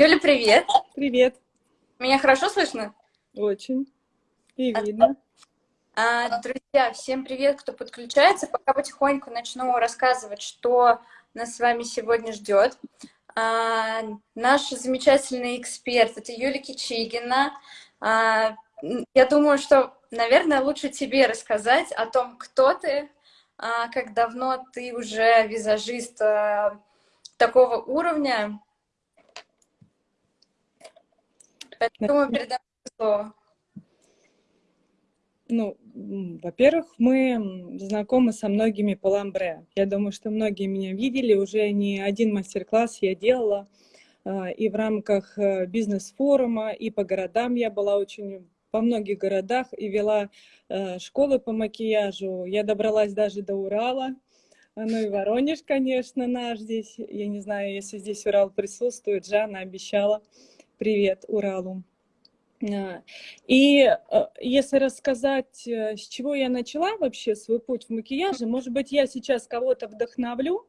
Юля, привет. Привет. Меня хорошо слышно? Очень. И видно. А, друзья, всем привет, кто подключается. Пока потихоньку начну рассказывать, что нас с вами сегодня ждет. А, наш замечательный эксперт — это Юлия Кичигина. А, я думаю, что, наверное, лучше тебе рассказать о том, кто ты, а, как давно ты уже визажист а, такого уровня. Поэтому передам слово. Ну, во-первых, мы знакомы со многими по ламбре. Я думаю, что многие меня видели, уже не один мастер-класс я делала, а, и в рамках э, бизнес-форума, и по городам я была очень по многих городах и вела э, школы по макияжу. Я добралась даже до Урала. Ну и Воронеж, конечно, наш здесь. Я не знаю, если здесь Урал присутствует. Жанна обещала. Привет Уралу. А, и э, если рассказать, э, с чего я начала вообще свой путь в макияже, может быть, я сейчас кого-то вдохновлю,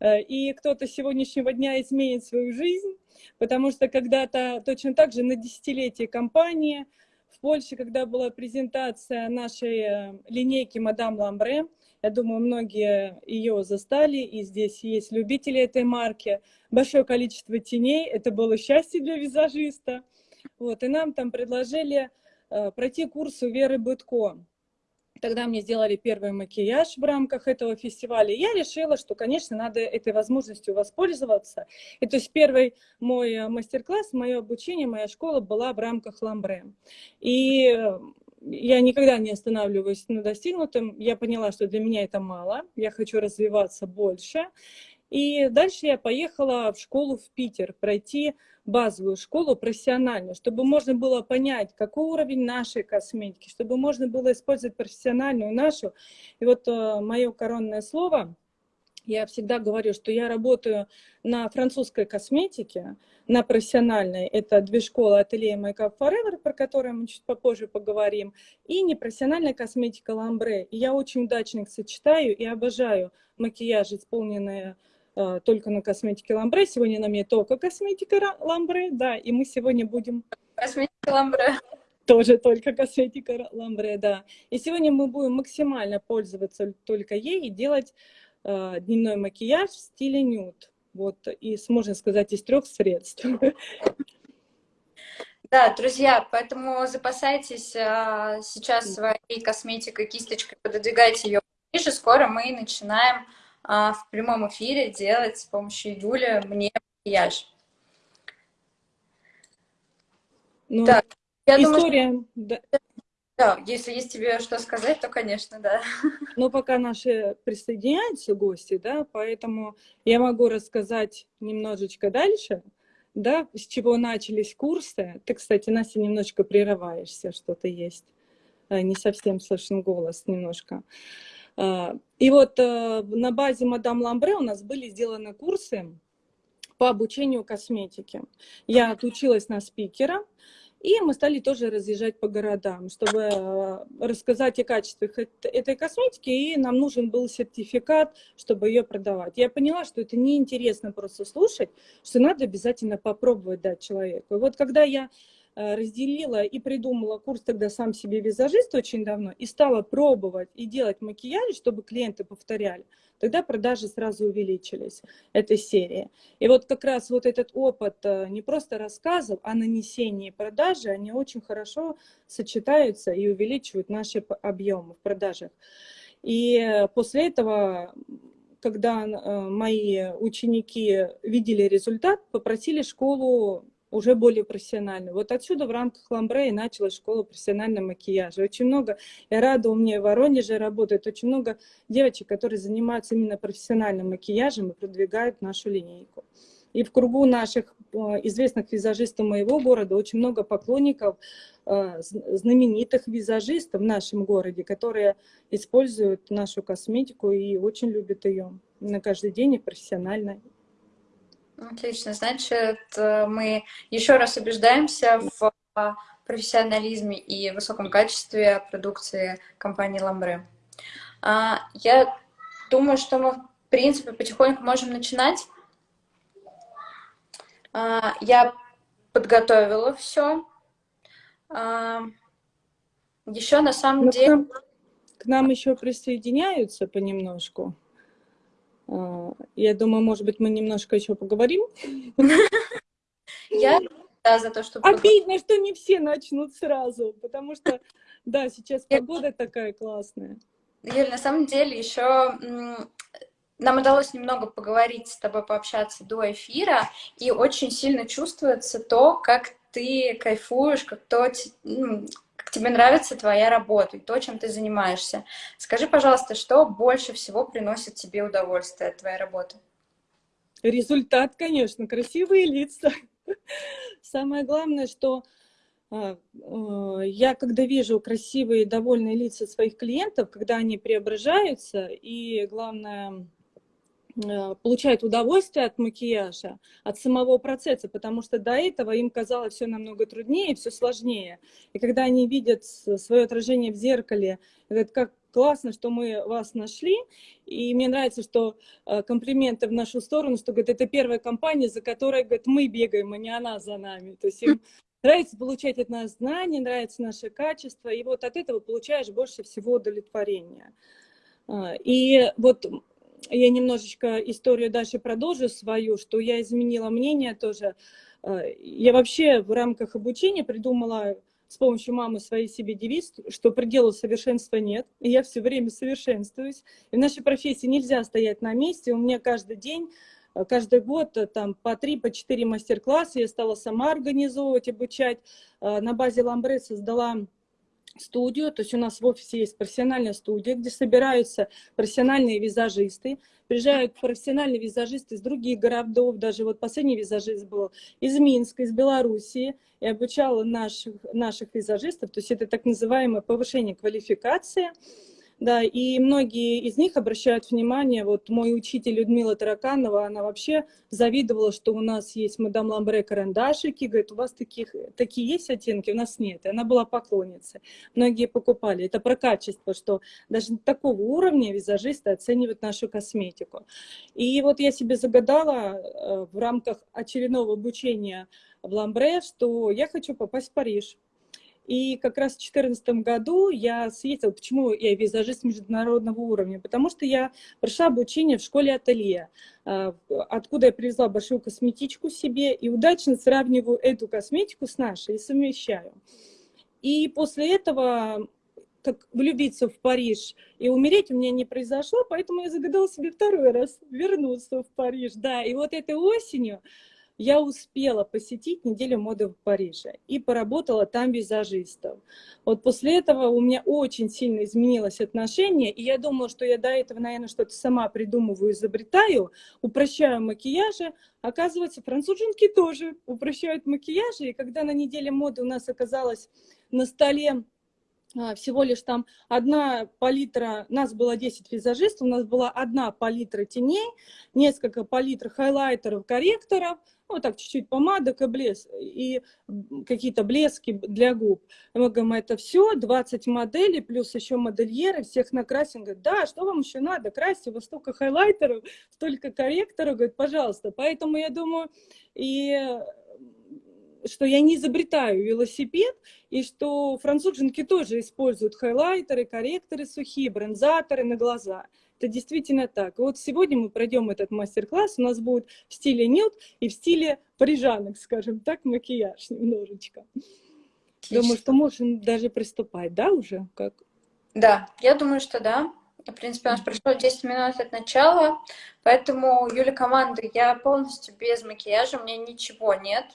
э, и кто-то сегодняшнего дня изменит свою жизнь, потому что когда-то точно так же на десятилетие компании в Польше, когда была презентация нашей линейки «Мадам Ламбре», я думаю, многие ее застали, и здесь есть любители этой марки. Большое количество теней, это было счастье для визажиста – вот, и нам там предложили э, пройти курс у Веры Бытко. Тогда мне сделали первый макияж в рамках этого фестиваля. Я решила, что, конечно, надо этой возможностью воспользоваться. И то есть первый мой э, мастер-класс, мое обучение, моя школа была в рамках ламбре. И э, я никогда не останавливаюсь на достигнутом. Я поняла, что для меня это мало. Я хочу развиваться больше. И дальше я поехала в школу в Питер пройти базовую школу профессиональную, чтобы можно было понять, какой уровень нашей косметики, чтобы можно было использовать профессиональную нашу. И вот э, мое коронное слово, я всегда говорю, что я работаю на французской косметике, на профессиональной. Это две школы ателье Makeup Forever, про которые мы чуть попозже поговорим, и непрофессиональная косметика Ламбре. И я очень удачно их сочетаю и обожаю макияж, исполненные Э, только на косметике Ламбре. Сегодня на мне только косметика Ламбре, да, и мы сегодня будем... Косметика Ламбре. Тоже только косметика Ламбре, да. И сегодня мы будем максимально пользоваться только ей и делать дневной макияж в стиле нюд. Вот, и можно сказать, из трех средств. Да, друзья, поэтому запасайтесь а, сейчас своей косметикой, кисточкой, пододвигайте ее ближе. Скоро мы начинаем а, в прямом эфире делать с помощью Юли мне макияж. Ну, так, я история... думаю, что... да. Да, если есть тебе что сказать, то, конечно, да. Но пока наши присоединяются гости, да, поэтому я могу рассказать немножечко дальше, да, с чего начались курсы. Ты, кстати, Настя, немножечко прерываешься, что-то есть. Э, не совсем слышен голос немножко. А, и вот э, на базе Мадам Ламбре у нас были сделаны курсы по обучению косметике. Я отучилась на спикера, и мы стали тоже разъезжать по городам, чтобы э, рассказать о качествах этой косметики, и нам нужен был сертификат, чтобы ее продавать. Я поняла, что это неинтересно просто слушать, что надо обязательно попробовать дать человеку. И вот когда я разделила и придумала курс тогда сам себе визажист очень давно и стала пробовать и делать макияж, чтобы клиенты повторяли, тогда продажи сразу увеличились этой серии. И вот как раз вот этот опыт э, не просто рассказов, а нанесения продажи, они очень хорошо сочетаются и увеличивают наши объемы в продажах. И после этого когда э, мои ученики видели результат, попросили школу уже более профессионально. Вот отсюда в рамках Ламбре и началась школа профессионального макияжа. Очень много, я рада, у меня в Воронеже работает очень много девочек, которые занимаются именно профессиональным макияжем и продвигают нашу линейку. И в кругу наших э, известных визажистов моего города очень много поклонников, э, знаменитых визажистов в нашем городе, которые используют нашу косметику и очень любят ее на каждый день и профессионально. Отлично. Значит, э, мы еще раз убеждаемся в профессионализме и высоком качестве продукции компании Ламбре. А, я думаю, что мы, в принципе, потихоньку можем начинать. А, я подготовила все. А, еще на самом ну, деле... К нам, к нам еще присоединяются понемножку. А, я думаю, может быть, мы немножко еще поговорим. Я да, за то, что... Обидно, что не все начнут сразу, потому что, да, сейчас погода такая классная. Юль, на самом деле еще нам удалось немного поговорить с тобой, пообщаться до эфира, и очень сильно чувствуется то, как ты кайфуешь, как, то, ну, тебе нравится твоя работа и то, чем ты занимаешься. Скажи, пожалуйста, что больше всего приносит тебе удовольствие от твоей работы? Результат, конечно, красивые лица. Самое главное, что а, а, я, когда вижу красивые, довольные лица своих клиентов, когда они преображаются, и, главное, получают удовольствие от макияжа, от самого процесса, потому что до этого им казалось все намного труднее, все сложнее. И когда они видят свое отражение в зеркале, говорят, как классно, что мы вас нашли, и мне нравится, что комплименты в нашу сторону, что, говорит, это первая компания, за которой, говорит, мы бегаем, а не она за нами. То есть им Нравится получать от нас знания, нравится наше качество, и вот от этого получаешь больше всего удовлетворения. А, и вот я немножечко историю дальше продолжу свою, что я изменила мнение тоже. А, я вообще в рамках обучения придумала с помощью мамы своей себе девиз, что пределу совершенства нет, и я все время совершенствуюсь. И в нашей профессии нельзя стоять на месте, у меня каждый день Э, каждый год э, там по три, по четыре мастер-класса я стала сама организовывать, обучать. Э, на базе Ламбре создала студию, то есть у нас в офисе есть профессиональная студия, где собираются профессиональные визажисты, приезжают профессиональные визажисты из других городов, даже вот последний визажист был из Минска, из Белоруссии, и обучала наших, наших визажистов, то есть это так называемое повышение квалификации, да, и многие из них обращают внимание, вот мой учитель Людмила Тараканова, она вообще завидовала, что у нас есть мадам Ламбре карандашики, говорит, у вас таких, такие есть оттенки, у нас нет. И она была поклонницей. Многие покупали. Это про качество, что даже такого уровня визажисты оценивают нашу косметику. И вот я себе загадала э, в рамках очередного обучения в Ламбре, что я хочу попасть в Париж. И как раз в 2014 году я съездила, почему я визажист международного уровня, потому что я прошла обучение в школе ателье, а, откуда я привезла большую косметичку себе и удачно сравниваю эту косметику с нашей и совмещаю. И после этого как влюбиться в Париж и умереть у меня не произошло, поэтому я загадала себе второй раз вернуться в Париж. Да, и вот этой осенью я успела посетить неделю моды в Париже и поработала там визажистом. Вот после этого у меня очень сильно изменилось отношение, и я думала, что я до этого, наверное, что-то сама придумываю, изобретаю, упрощаю макияжи. Оказывается, француженки тоже упрощают макияжи, и когда на неделе моды у нас оказалось на столе всего лишь там одна палитра, нас было 10 визажистов, у нас была одна палитра теней, несколько палитр хайлайтеров, корректоров, ну, так, чуть-чуть помадок и блеск, и какие-то блески для губ. И мы говорим, это все, 20 моделей, плюс еще модельеры, всех накрасим. Говорит, да, что вам еще надо? Красьте, вас столько хайлайтеров, столько корректоров, говорит, пожалуйста. Поэтому я думаю, и что я не изобретаю велосипед, и что француженки тоже используют хайлайтеры, корректоры сухие, бронзаторы на глаза. Это действительно так. вот сегодня мы пройдем этот мастер-класс, у нас будет в стиле нюд и в стиле парижанок, скажем так, макияж немножечко. Отлично. Думаю, что можем даже приступать, да, уже? Как? Да, я думаю, что да. В принципе, у нас прошло 10 минут от начала, поэтому, Юля, команда, я полностью без макияжа, у меня ничего нет,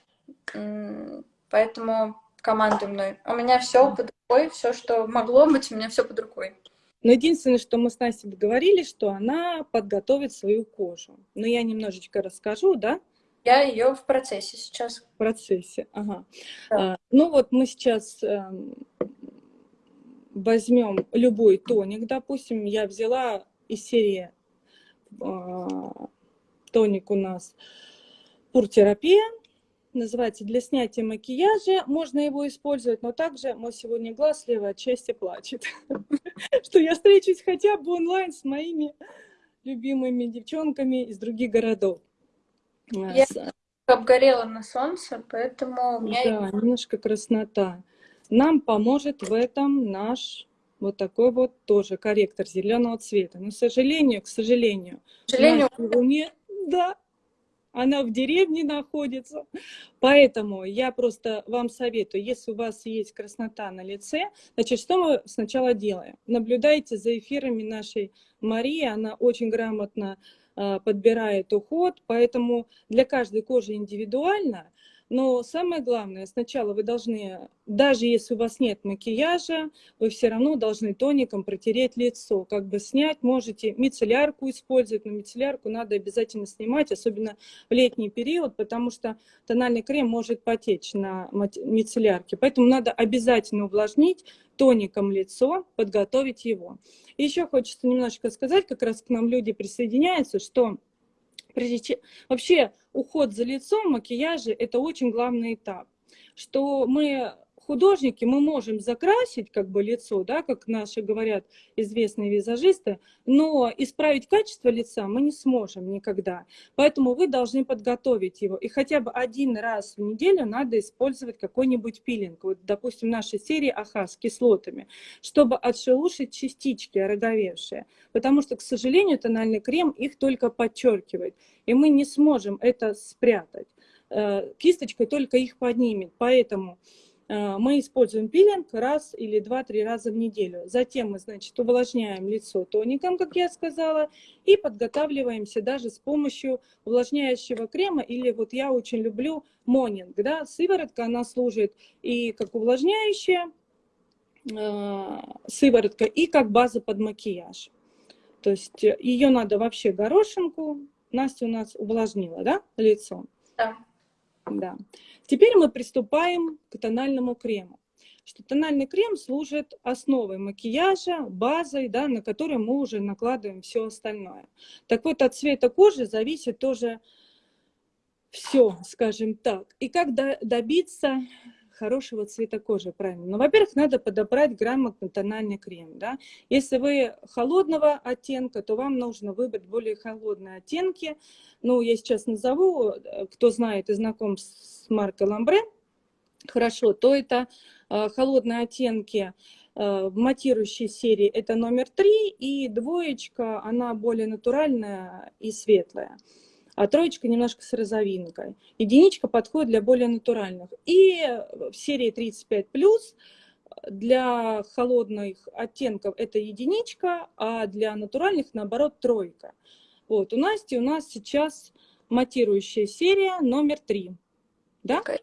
поэтому командуй мной. У меня все под рукой, все, что могло быть, у меня все под рукой. Но единственное, что мы с Настей договорились, что она подготовит свою кожу. Но я немножечко расскажу, да? Я ее в процессе сейчас. В процессе, ага. Да. А, ну вот мы сейчас э, возьмем любой тоник, допустим, я взяла из серии э, тоник у нас пуртерапия называется «Для снятия макияжа». Можно его использовать, но также мой сегодня глаз левой отчасти плачет, что я встречусь хотя бы онлайн с моими любимыми девчонками из других городов. Я обгорела на солнце, поэтому у меня... Да, немножко краснота. Нам поможет в этом наш вот такой вот тоже корректор зеленого цвета. Но, к сожалению, к сожалению, к сожалению... в Луне, да, она в деревне находится. Поэтому я просто вам советую, если у вас есть краснота на лице, значит, что мы сначала делаем? Наблюдайте за эфирами нашей Марии, она очень грамотно э, подбирает уход, поэтому для каждой кожи индивидуально, но самое главное, сначала вы должны, даже если у вас нет макияжа, вы все равно должны тоником протереть лицо. Как бы снять можете мицеллярку использовать, но мицеллярку надо обязательно снимать, особенно в летний период, потому что тональный крем может потечь на мицеллярке. Поэтому надо обязательно увлажнить тоником лицо, подготовить его. Еще хочется немножечко сказать, как раз к нам люди присоединяются, что Вообще уход за лицом, макияжи – это очень главный этап. Что мы художники мы можем закрасить как бы лицо, да, как наши говорят известные визажисты, но исправить качество лица мы не сможем никогда. Поэтому вы должны подготовить его. И хотя бы один раз в неделю надо использовать какой-нибудь пилинг. Вот, допустим, нашей серии АХА с кислотами, чтобы отшелушить частички ороговевшие. Потому что, к сожалению, тональный крем их только подчеркивает. И мы не сможем это спрятать. Э, кисточкой только их поднимет. Поэтому мы используем пилинг раз или два-три раза в неделю. Затем мы, значит, увлажняем лицо тоником, как я сказала, и подготавливаемся даже с помощью увлажняющего крема, или вот я очень люблю монинг, да, сыворотка, она служит и как увлажняющая э, сыворотка, и как база под макияж. То есть э, ее надо вообще горошинку. Настя у нас увлажнила, да, лицо? Да. Да. Теперь мы приступаем к тональному крему. Что тональный крем служит основой макияжа, базой, да, на которую мы уже накладываем все остальное. Так вот, от цвета кожи зависит тоже все, скажем так. И как добиться хорошего цвета кожи, правильно. Но, ну, во-первых, надо подобрать грамотно тональный крем. Да? Если вы холодного оттенка, то вам нужно выбрать более холодные оттенки. Ну, я сейчас назову, э, кто знает и знаком с маркой Ламбре, хорошо, то это э, холодные оттенки э, в матирующей серии это номер три, и двоечка, она более натуральная и светлая а троечка немножко с розовинкой. Единичка подходит для более натуральных. И в серии 35+, для холодных оттенков это единичка, а для натуральных, наоборот, тройка. Вот, у Насти у нас сейчас матирующая серия номер 3. Да? Okay.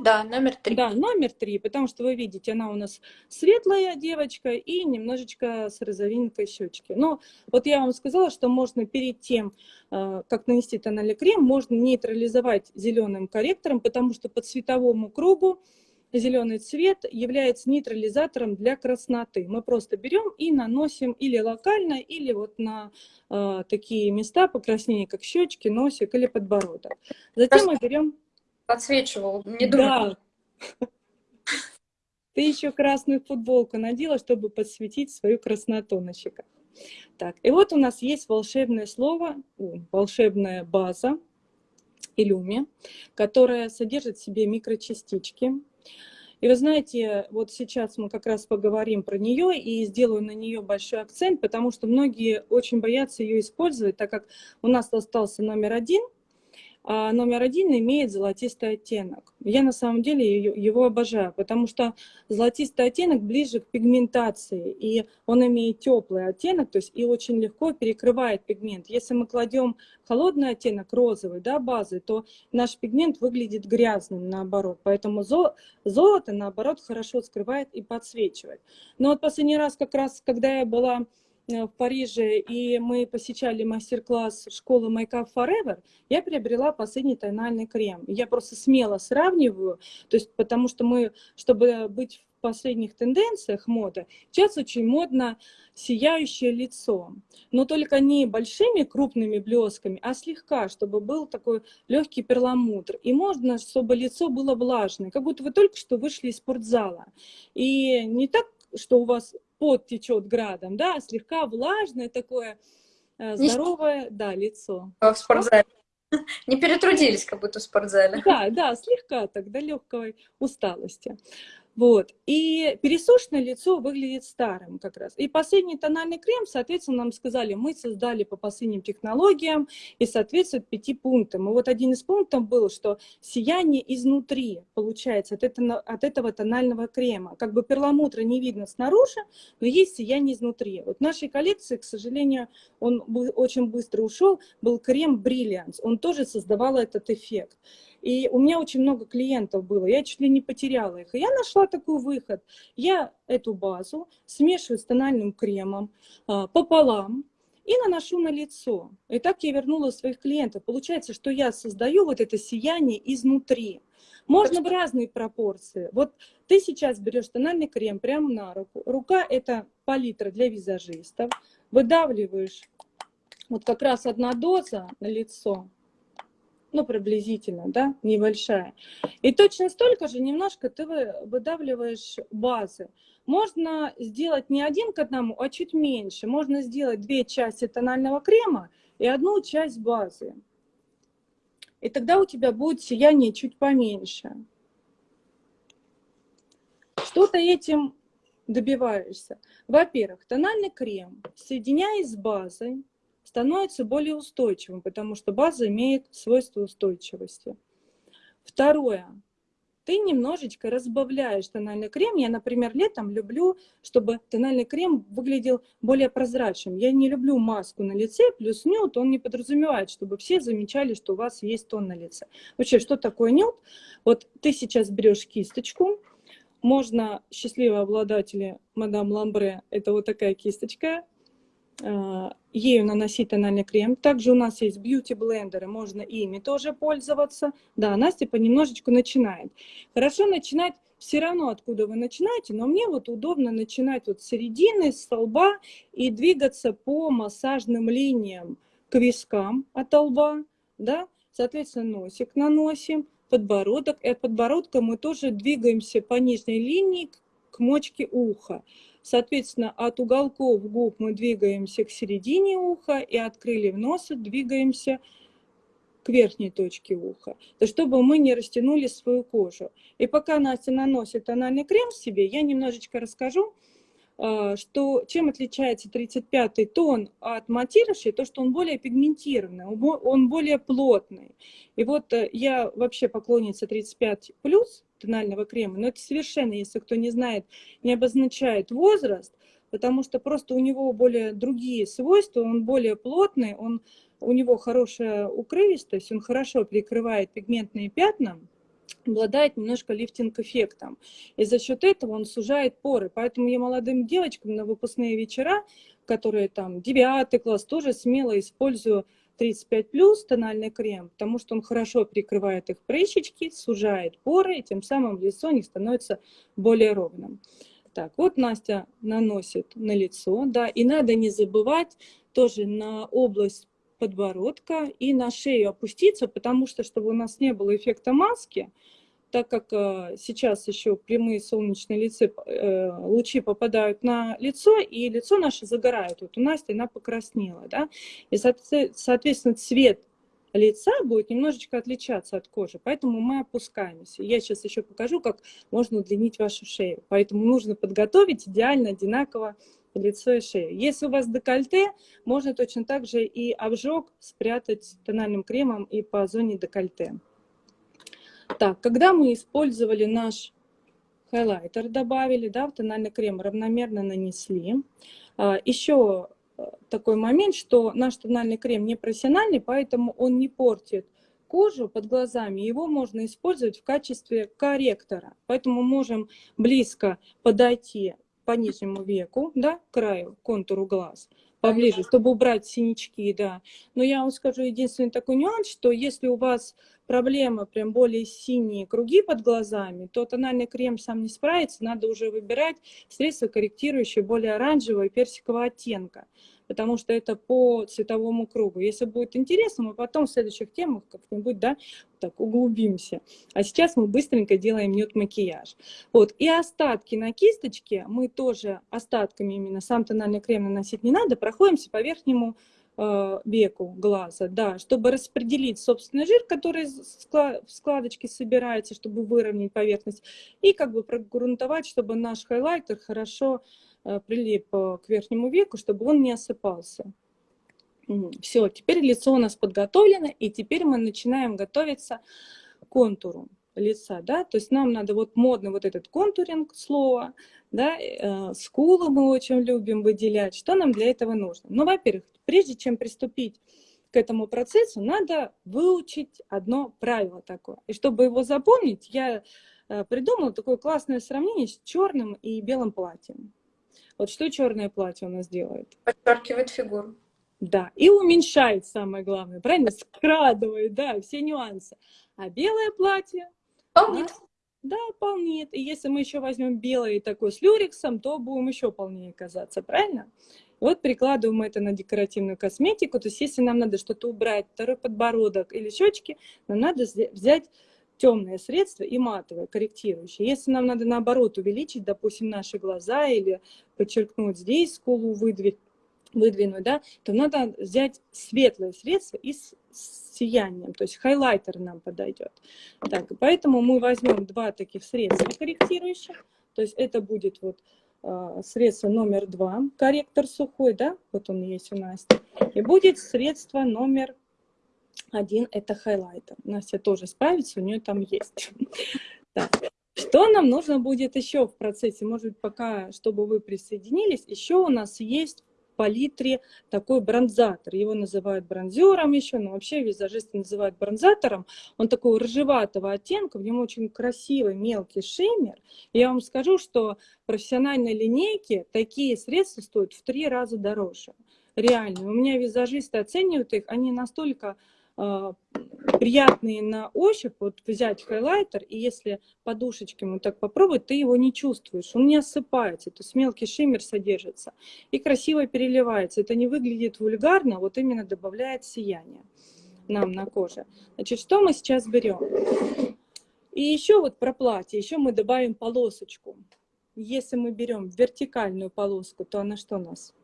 Да, номер три. Да, номер три, потому что вы видите, она у нас светлая девочка и немножечко с розовинкой щечки. Но вот я вам сказала, что можно перед тем, э, как нанести тональный крем, можно нейтрализовать зеленым корректором, потому что по цветовому кругу зеленый цвет является нейтрализатором для красноты. Мы просто берем и наносим или локально, или вот на э, такие места покраснения, как щечки, носик или подбородок. Затем мы берем подсвечивал. Не думаю. Да. Ты еще красную футболку надела, чтобы подсветить свою красноту на щеках. Так, и вот у нас есть волшебное слово, волшебная база, Илюми, которая содержит в себе микрочастички. И вы знаете, вот сейчас мы как раз поговорим про нее и сделаю на нее большой акцент, потому что многие очень боятся ее использовать, так как у нас остался номер один – номер один имеет золотистый оттенок. Я на самом деле его обожаю, потому что золотистый оттенок ближе к пигментации, и он имеет теплый оттенок, то есть и очень легко перекрывает пигмент. Если мы кладем холодный оттенок, розовый, да, базы, то наш пигмент выглядит грязным, наоборот. Поэтому золото, наоборот, хорошо скрывает и подсвечивает. Но вот последний раз, как раз, когда я была в Париже, и мы посещали мастер-класс школы Makeup Forever, я приобрела последний тональный крем. Я просто смело сравниваю, то есть потому что мы, чтобы быть в последних тенденциях моды, сейчас очень модно сияющее лицо, но только не большими крупными блесками, а слегка, чтобы был такой легкий перламутр. И можно, чтобы лицо было влажное, как будто вы только что вышли из спортзала. И не так, что у вас пот течет градом, да, слегка влажное такое, э, здоровое, да, лицо. В спортзале. Не перетрудились, как будто в спортзале. Да, да, слегка так, до легкой усталости. Вот. И пересушенное лицо выглядит старым как раз. И последний тональный крем, соответственно, нам сказали, мы создали по последним технологиям и соответствует пяти пунктам. И вот один из пунктов был, что сияние изнутри получается от этого, от этого тонального крема. Как бы перламутра не видно снаружи, но есть сияние изнутри. Вот в нашей коллекции, к сожалению, он очень быстро ушел, был крем Brilliance. Он тоже создавал этот эффект. И у меня очень много клиентов было, я чуть ли не потеряла их. И я нашла такой выход. Я эту базу смешиваю с тональным кремом а, пополам, и наношу на лицо. И так я вернула своих клиентов. Получается, что я создаю вот это сияние изнутри. Можно в разные пропорции. Вот ты сейчас берешь тональный крем прямо на руку. Рука – это палитра для визажистов. Выдавливаешь вот как раз одна доза на лицо ну, приблизительно, да, небольшая. И точно столько же немножко ты выдавливаешь базы. Можно сделать не один к одному, а чуть меньше. Можно сделать две части тонального крема и одну часть базы. И тогда у тебя будет сияние чуть поменьше. Что ты этим добиваешься? Во-первых, тональный крем, соединяясь с базой, становится более устойчивым, потому что база имеет свойство устойчивости. Второе. Ты немножечко разбавляешь тональный крем. Я, например, летом люблю, чтобы тональный крем выглядел более прозрачным. Я не люблю маску на лице, плюс нюд, он не подразумевает, чтобы все замечали, что у вас есть тон на лице. Вообще, что такое нюд? Вот ты сейчас берешь кисточку, можно, счастливые обладатели мадам Ламбре, это вот такая кисточка, ею наносить тональный крем. Также у нас есть бьюти-блендеры, можно ими тоже пользоваться. Да, Настя понемножечку начинает. Хорошо начинать все равно, откуда вы начинаете, но мне вот удобно начинать вот с середины, с лба и двигаться по массажным линиям к вискам от лба, да, соответственно, носик наносим, подбородок, и от подбородка мы тоже двигаемся по нижней линии к мочке уха. Соответственно, от уголков губ мы двигаемся к середине уха и от крыльев носа двигаемся к верхней точке уха, то чтобы мы не растянули свою кожу. И пока Настя наносит тональный крем себе, я немножечко расскажу, что чем отличается 35-й тон от матирующей, то что он более пигментированный, он более плотный. И вот э, я вообще поклонница 35+, тонального крема. Но это совершенно, если кто не знает, не обозначает возраст, потому что просто у него более другие свойства, он более плотный, он, у него хорошая укрывистость, он хорошо прикрывает пигментные пятна, обладает немножко лифтинг-эффектом. И за счет этого он сужает поры. Поэтому я молодым девочкам на выпускные вечера, которые там 9 класс, тоже смело использую 35 плюс тональный крем, потому что он хорошо прикрывает их прыщички, сужает поры, и тем самым лицо не становится более ровным. Так, вот Настя наносит на лицо, да, и надо не забывать тоже на область подбородка и на шею опуститься, потому что, чтобы у нас не было эффекта маски, так как э, сейчас еще прямые солнечные лица, э, лучи попадают на лицо, и лицо наше загорает. Вот у Насти она покраснела, да, и, соответственно, цвет лица будет немножечко отличаться от кожи, поэтому мы опускаемся. Я сейчас еще покажу, как можно удлинить вашу шею. Поэтому нужно подготовить идеально одинаково лицо и шею. Если у вас декольте, можно точно так же и обжог спрятать тональным кремом и по зоне декольте. Так, когда мы использовали наш хайлайтер, добавили, да, в тональный крем, равномерно нанесли. А, еще э, такой момент, что наш тональный крем не профессиональный, поэтому он не портит кожу под глазами, его можно использовать в качестве корректора. Поэтому можем близко подойти по нижнему веку, да, к краю, контуру глаз, поближе, чтобы убрать синячки, да. Но я вам скажу единственный такой нюанс, что если у вас проблема, прям более синие круги под глазами, то тональный крем сам не справится, надо уже выбирать средства корректирующие более оранжевого и персикового оттенка, потому что это по цветовому кругу. Если будет интересно, мы потом в следующих темах как-нибудь, да, так углубимся. А сейчас мы быстренько делаем нюд-макияж. Вот, и остатки на кисточке мы тоже остатками именно, сам тональный крем наносить не надо, проходимся по верхнему веку глаза, да, чтобы распределить собственный жир, который в складочке собирается, чтобы выровнять поверхность, и как бы прогрунтовать, чтобы наш хайлайтер хорошо э, прилип к верхнему веку, чтобы он не осыпался. Все, теперь лицо у нас подготовлено, и теперь мы начинаем готовиться к контуру лица, да, то есть нам надо вот модно вот этот контуринг слова, да, э, скулы мы очень любим выделять, что нам для этого нужно? Ну, во-первых, прежде чем приступить к этому процессу, надо выучить одно правило такое, и чтобы его запомнить, я э, придумала такое классное сравнение с черным и белым платьем. Вот что черное платье у нас делает? Подчеркивает фигуру. Да, и уменьшает самое главное, правильно? Скрадывает, да, все нюансы. А белое платье Полнит. Да, полнит. И если мы еще возьмем белый такой с люрексом, то будем еще полнее казаться, правильно? Вот прикладываем это на декоративную косметику. То есть если нам надо что-то убрать, второй подбородок или щечки, нам надо взять темное средство и матовое, корректирующее. Если нам надо наоборот увеличить, допустим, наши глаза или подчеркнуть здесь скулу, выдвинуть, выдвинуть, да, то надо взять светлое средство и с сиянием, то есть хайлайтер нам подойдет. Так, поэтому мы возьмем два таких средства корректирующих, то есть это будет вот э, средство номер два, корректор сухой, да, вот он есть у Насти, и будет средство номер один, это хайлайтер. Настя тоже справится, у нее там есть. Что нам нужно будет еще в процессе? Может быть, пока, чтобы вы присоединились, еще у нас есть палитре такой бронзатор. Его называют бронзером еще, но вообще визажисты называют бронзатором. Он такого рыжеватого оттенка, в нем очень красивый мелкий шиммер. И я вам скажу, что в профессиональной линейке такие средства стоят в три раза дороже. Реально. У меня визажисты оценивают их, они настолько приятные на ощупь, вот взять хайлайтер, и если подушечками вот так попробовать, ты его не чувствуешь, он не осыпается, то есть мелкий шиммер содержится, и красиво переливается. Это не выглядит вульгарно, вот именно добавляет сияние нам на коже. Значит, что мы сейчас берем? И еще вот про платье, еще мы добавим полосочку. Если мы берем вертикальную полоску, то она что у нас?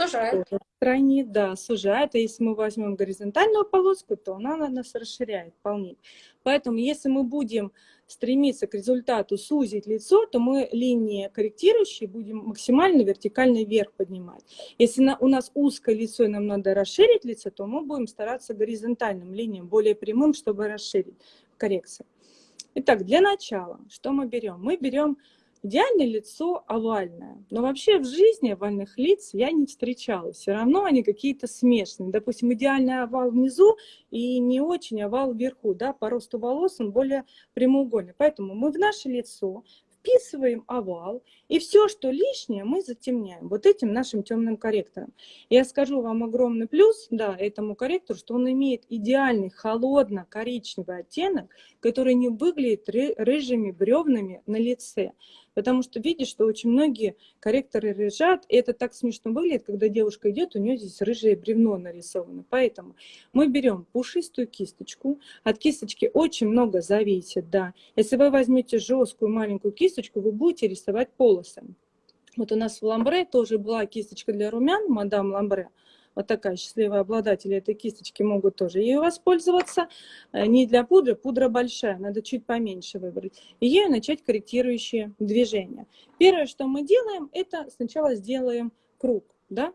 Сужает. Крайне, да, сужает. А если мы возьмем горизонтальную полоску, то она нас расширяет, полнит. Поэтому если мы будем стремиться к результату сузить лицо, то мы линии корректирующие будем максимально вертикально вверх поднимать. Если на, у нас узкое лицо и нам надо расширить лицо, то мы будем стараться горизонтальным линиям, более прямым, чтобы расширить коррекцию. Итак, для начала, что мы берем? Мы берем Идеальное лицо овальное. Но вообще в жизни овальных лиц я не встречала. Все равно они какие-то смешанные. Допустим, идеальный овал внизу и не очень овал вверху. Да? По росту волос он более прямоугольный. Поэтому мы в наше лицо вписываем овал, и все, что лишнее, мы затемняем вот этим нашим темным корректором. Я скажу вам огромный плюс, да, этому корректору, что он имеет идеальный холодно-коричневый оттенок, который не выглядит рыжими бревнами на лице. Потому что видишь, что очень многие корректоры лежат, и это так смешно выглядит, когда девушка идет, у нее здесь рыжее бревно нарисовано. Поэтому мы берем пушистую кисточку. От кисточки очень много зависит, да. Если вы возьмете жесткую маленькую кисточку, вы будете рисовать полосы. Вот у нас в ламбре тоже была кисточка для румян, мадам ламбре вот такая счастливая обладатель этой кисточки могут тоже ею воспользоваться. Э, не для пудры, пудра большая, надо чуть поменьше выбрать. И ею начать корректирующие движения. Первое, что мы делаем, это сначала сделаем круг, да,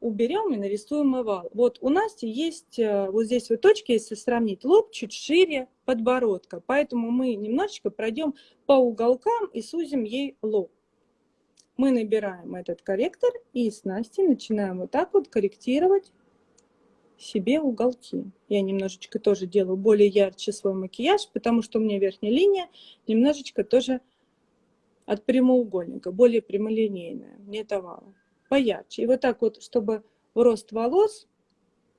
уберем и нарисуем овал. Вот у Насти есть э, вот здесь вот точки, если сравнить, лоб чуть шире подбородка. Поэтому мы немножечко пройдем по уголкам и сузим ей лоб мы набираем этот корректор и с Настей начинаем вот так вот корректировать себе уголки. Я немножечко тоже делаю более ярче свой макияж, потому что у меня верхняя линия немножечко тоже от прямоугольника, более прямолинейная, нет овала, поярче. И вот так вот, чтобы в рост волос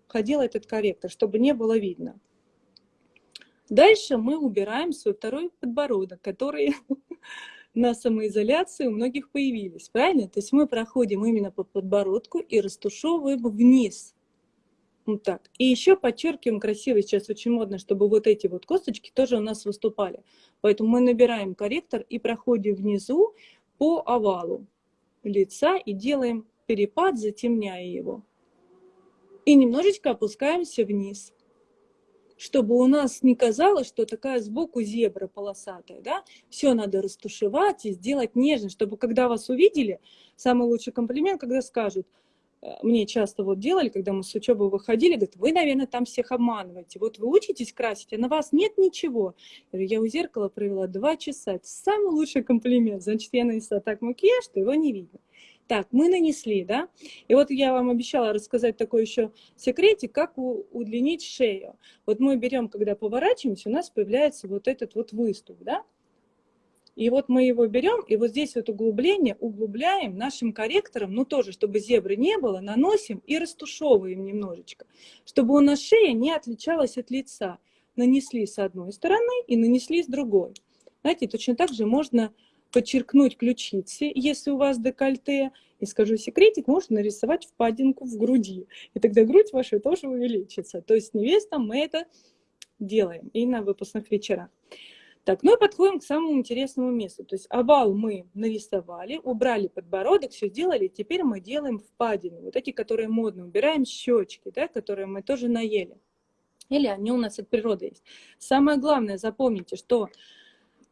ходил этот корректор, чтобы не было видно. Дальше мы убираем свой второй подбородок, который на самоизоляции у многих появились, правильно? То есть мы проходим именно по подбородку и растушевываем вниз. Вот так. И еще подчеркиваем красиво, сейчас очень модно, чтобы вот эти вот косточки тоже у нас выступали. Поэтому мы набираем корректор и проходим внизу по овалу лица и делаем перепад, затемняя его. И немножечко опускаемся вниз чтобы у нас не казалось, что такая сбоку зебра полосатая, да, все надо растушевать и сделать нежно, чтобы когда вас увидели, самый лучший комплимент, когда скажут, э, мне часто вот делали, когда мы с учебы выходили, говорят, вы, наверное, там всех обманываете, вот вы учитесь красить, а на вас нет ничего. Я, у зеркала провела два часа, это самый лучший комплимент, значит, я нанесла так макияж, что его не видно. Так, мы нанесли, да? И вот я вам обещала рассказать такой еще секретик, как удлинить шею. Вот мы берем, когда поворачиваемся, у нас появляется вот этот вот выступ, да? И вот мы его берем, и вот здесь вот углубление углубляем нашим корректором, ну тоже, чтобы зебры не было, наносим и растушевываем немножечко, чтобы у нас шея не отличалась от лица. Нанесли с одной стороны и нанесли с другой. Знаете, точно так же можно подчеркнуть ключицы, если у вас декольте. И скажу секретик, можно нарисовать впадинку в груди. И тогда грудь ваша тоже увеличится. То есть невестам мы это делаем и на выпускных вечерах. Так, ну и подходим к самому интересному месту. То есть овал мы нарисовали, убрали подбородок, все сделали. Теперь мы делаем впадины. Вот эти, которые модные. Убираем щечки, да, которые мы тоже наели. Или они у нас от природы есть. Самое главное, запомните, что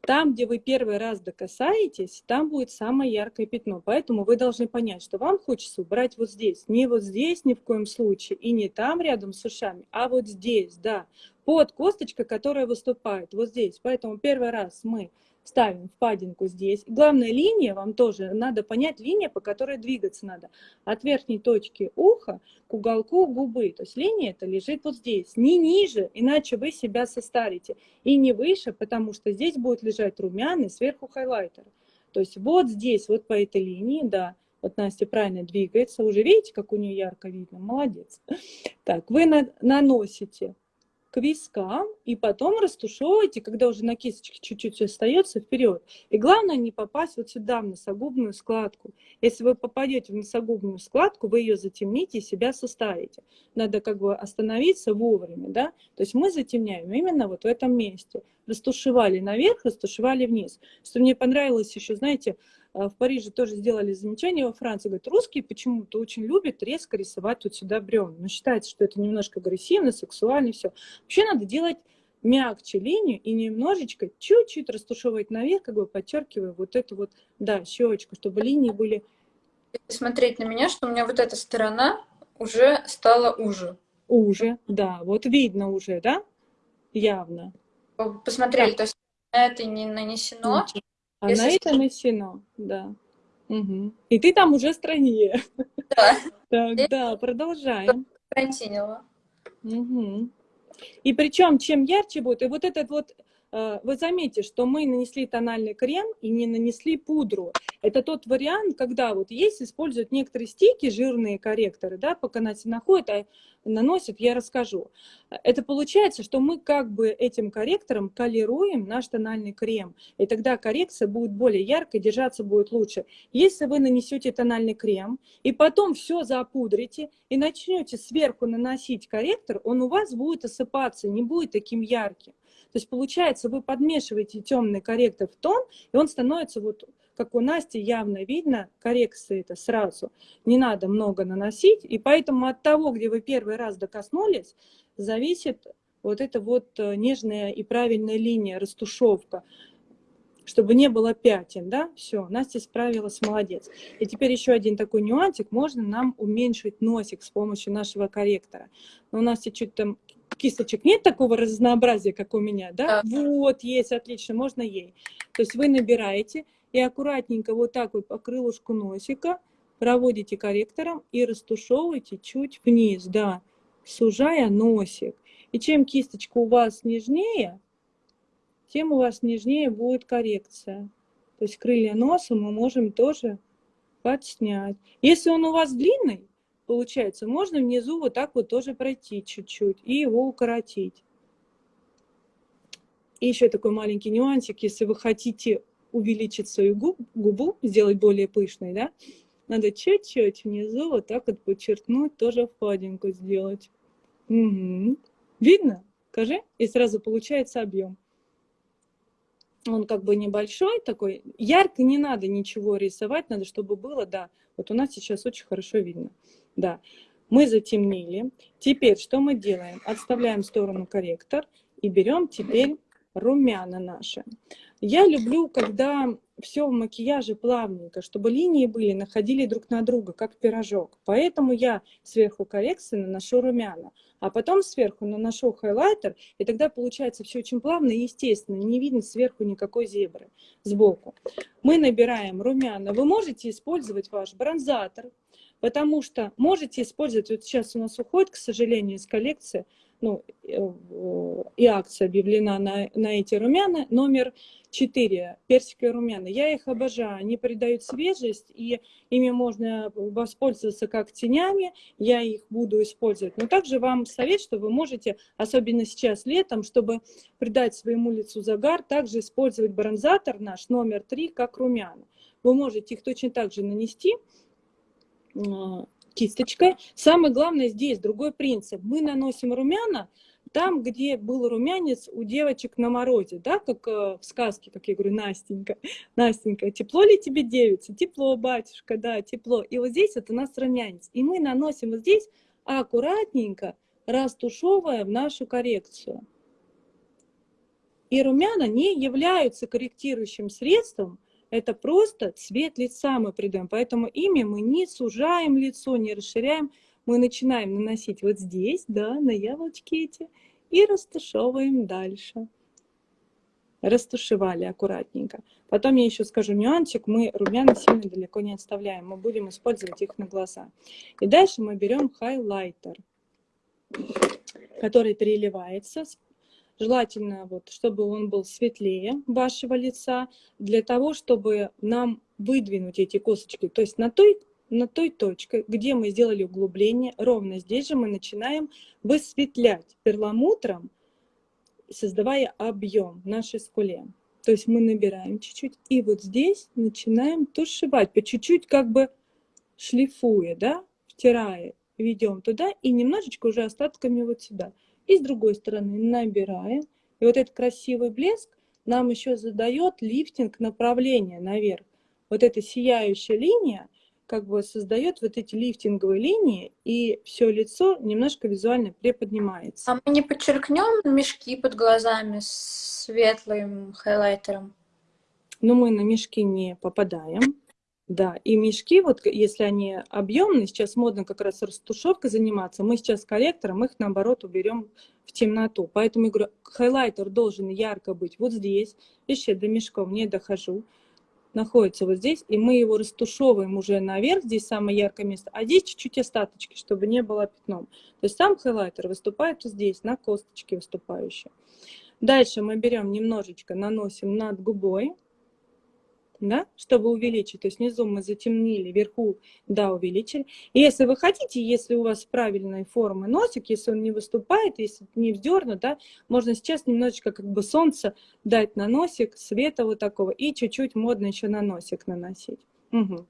там, где вы первый раз докасаетесь, там будет самое яркое пятно. Поэтому вы должны понять, что вам хочется убрать вот здесь. Не вот здесь ни в коем случае, и не там рядом с ушами, а вот здесь, да. Под косточкой, которая выступает, вот здесь. Поэтому первый раз мы ставим впадинку здесь. Главная линия, вам тоже надо понять, линия, по которой двигаться надо. От верхней точки уха к уголку губы. То есть линия это лежит вот здесь, не ниже, иначе вы себя состарите. И не выше, потому что здесь будет лежать румяный, сверху хайлайтер. То есть вот здесь, вот по этой линии, да, вот Настя правильно двигается. Уже видите, как у нее ярко видно? Молодец. Так, вы наносите к вискам, и потом растушевывайте, когда уже на кисточке чуть-чуть остается, вперед. И главное не попасть вот сюда, в носогубную складку. Если вы попадете в носогубную складку, вы ее затемните и себя составите. Надо как бы остановиться вовремя, да. То есть мы затемняем именно вот в этом месте. Растушевали наверх, растушевали вниз. Что мне понравилось еще, знаете, в Париже тоже сделали замечание во Франции. Говорят, русские почему-то очень любят резко рисовать тут сюда бревна. Но считается, что это немножко агрессивно, сексуально, все. Вообще надо делать мягче линию и немножечко, чуть-чуть растушевывать наверх, как бы подчеркивая вот эту вот, да, щечку, чтобы линии были... Смотреть на меня, что у меня вот эта сторона уже стала уже. Уже, да, вот видно уже, да, явно. Посмотрели, так. то есть на это не нанесено, а Если на это нанесено, да. Угу. И ты там уже стройнее. Да. Так, да, продолжаем. Карантинила. Угу. И причем, чем ярче будет, и вот этот вот вы заметите, что мы нанесли тональный крем и не нанесли пудру. Это тот вариант, когда вот есть, используют некоторые стики, жирные корректоры, да, пока Настя находит, а наносит, я расскажу. Это получается, что мы как бы этим корректором колируем наш тональный крем, и тогда коррекция будет более яркой, держаться будет лучше. Если вы нанесете тональный крем, и потом все запудрите, и начнете сверху наносить корректор, он у вас будет осыпаться, не будет таким ярким. То есть получается, вы подмешиваете темный корректор в тон, и он становится вот как у Насти явно видно, коррекции это сразу. Не надо много наносить, и поэтому от того, где вы первый раз докоснулись, зависит вот эта вот э, нежная и правильная линия, растушевка, чтобы не было пятен, да, все, Настя справилась, молодец. И теперь еще один такой нюансик, можно нам уменьшить носик с помощью нашего корректора. Но у нас чуть там кисточек нет такого разнообразия, как у меня, да? да? Вот, есть, отлично, можно ей. То есть вы набираете и аккуратненько вот так вот по крылышку носика проводите корректором и растушевываете чуть вниз, да, сужая носик. И чем кисточка у вас нежнее, тем у вас нежнее будет коррекция. То есть крылья носа мы можем тоже подснять. Если он у вас длинный, получается, можно внизу вот так вот тоже пройти чуть-чуть и его укоротить. И еще такой маленький нюансик, если вы хотите увеличить свою губ, губу, сделать более пышной, да, надо чуть-чуть внизу вот так вот подчеркнуть, тоже впадинку сделать. Угу. Видно? Скажи, и сразу получается объем. Он как бы небольшой такой. Ярко не надо ничего рисовать, надо, чтобы было, да. Вот у нас сейчас очень хорошо видно. Да. Мы затемнили. Теперь что мы делаем? Отставляем в сторону корректор и берем теперь румяна наши. Я люблю, когда все в макияже плавненько, чтобы линии были, находили друг на друга, как пирожок. Поэтому я сверху коррекции наношу румяна, а потом сверху наношу хайлайтер, и тогда получается все очень плавно и естественно, не видно сверху никакой зебры сбоку. Мы набираем румяна. Вы можете использовать ваш бронзатор, потому что можете использовать, вот сейчас у нас уходит, к сожалению, из коллекции, ну, э, и акция объявлена на, на эти румяна, номер 4, персиковые румяна. Я их обожаю, они придают свежесть, и ими можно воспользоваться как тенями, я их буду использовать. Но также вам совет, что вы можете, особенно сейчас летом, чтобы придать своему лицу загар, также использовать бронзатор наш номер 3 как румяна. Вы можете их точно так же нанести, а, кисточкой. Самое главное здесь другой принцип. Мы наносим румяна там, где был румянец у девочек на морозе, да, как э, в сказке, как я говорю, Настенька, Настенька, тепло ли тебе, девица? Тепло, батюшка, да, тепло. И вот здесь вот у нас румянец. И мы наносим вот здесь аккуратненько, растушевывая в нашу коррекцию. И румяна не являются корректирующим средством, это просто цвет лица мы придаем. Поэтому ими мы не сужаем лицо, не расширяем. Мы начинаем наносить вот здесь, да, на яблочки эти, и растушевываем дальше. Растушевали аккуратненько. Потом я еще скажу нюансик. Мы румяна сильно далеко не отставляем. Мы будем использовать их на глаза. И дальше мы берем хайлайтер, который переливается Желательно, вот, чтобы он был светлее вашего лица, для того, чтобы нам выдвинуть эти косточки. То есть на той, на той точке, где мы сделали углубление, ровно здесь же мы начинаем высветлять перламутром, создавая объем нашей скуле. То есть мы набираем чуть-чуть, и вот здесь начинаем тушевать, по чуть-чуть как бы шлифуя, да, втирая, ведем туда и немножечко уже остатками вот сюда. И с другой стороны набираем. И вот этот красивый блеск нам еще задает лифтинг направления наверх. Вот эта сияющая линия как бы создает вот эти лифтинговые линии, и все лицо немножко визуально приподнимается. А мы не подчеркнем мешки под глазами с светлым хайлайтером? Ну, мы на мешки не попадаем. Да, и мешки, вот если они объемные, сейчас модно как раз растушевкой заниматься, мы сейчас корректором их наоборот уберем в темноту. Поэтому я говорю, хайлайтер должен ярко быть вот здесь, еще до мешков не дохожу, находится вот здесь, и мы его растушевываем уже наверх, здесь самое яркое место, а здесь чуть-чуть остаточки, чтобы не было пятном. То есть сам хайлайтер выступает здесь, на косточке выступающей. Дальше мы берем немножечко, наносим над губой, да, чтобы увеличить. То есть внизу мы затемнили, вверху, да, увеличили. И если вы хотите, если у вас правильной формы носик, если он не выступает, если не вздернут, да, можно сейчас немножечко как бы солнце дать на носик, света вот такого, и чуть-чуть модно еще на носик наносить. Угу.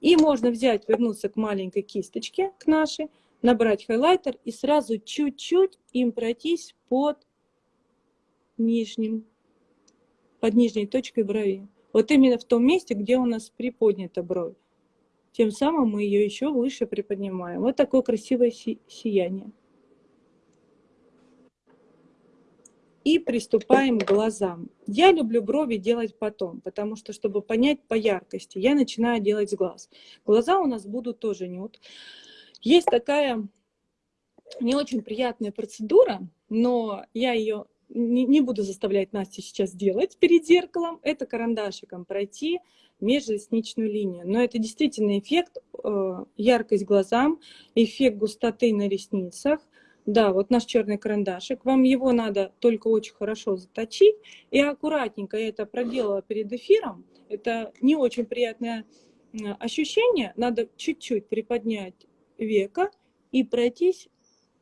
И можно взять, вернуться к маленькой кисточке, к нашей, набрать хайлайтер и сразу чуть-чуть им пройтись под нижним, под нижней точкой брови. Вот именно в том месте, где у нас приподнята бровь. Тем самым мы ее еще выше приподнимаем. Вот такое красивое си сияние. И приступаем к глазам. Я люблю брови делать потом, потому что, чтобы понять по яркости, я начинаю делать с глаз. Глаза у нас будут тоже нюд. Есть такая не очень приятная процедура, но я ее не, не буду заставлять Настю сейчас делать перед зеркалом, это карандашиком пройти межресничную линию. Но это действительно эффект, э, яркость глазам, эффект густоты на ресницах. Да, вот наш черный карандашик. Вам его надо только очень хорошо заточить. И аккуратненько я это проделала перед эфиром. Это не очень приятное ощущение. Надо чуть-чуть приподнять века и пройтись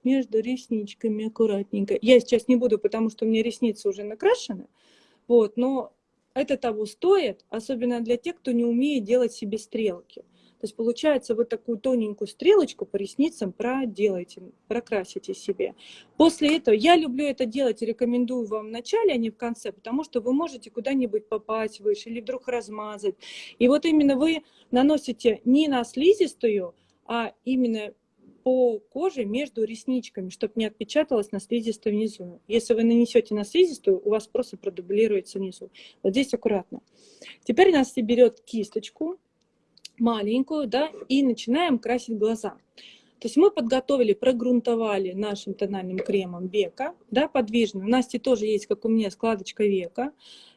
между ресничками аккуратненько. Я сейчас не буду, потому что у меня ресницы уже накрашены, вот, но это того стоит, особенно для тех, кто не умеет делать себе стрелки. То есть получается вот такую тоненькую стрелочку по ресницам проделайте, прокрасите себе. После этого я люблю это делать, рекомендую вам в начале, а не в конце, потому что вы можете куда-нибудь попасть выше или вдруг размазать. И вот именно вы наносите не на слизистую, а именно по коже между ресничками, чтобы не отпечаталось на слизистой внизу. Если вы нанесете на слизистую, у вас просто продублируется внизу. Вот здесь аккуратно. Теперь Настя берет кисточку маленькую, да, и начинаем красить глаза. То есть мы подготовили, прогрунтовали нашим тональным кремом века, да, подвижным. У Насти тоже есть, как у меня, складочка века.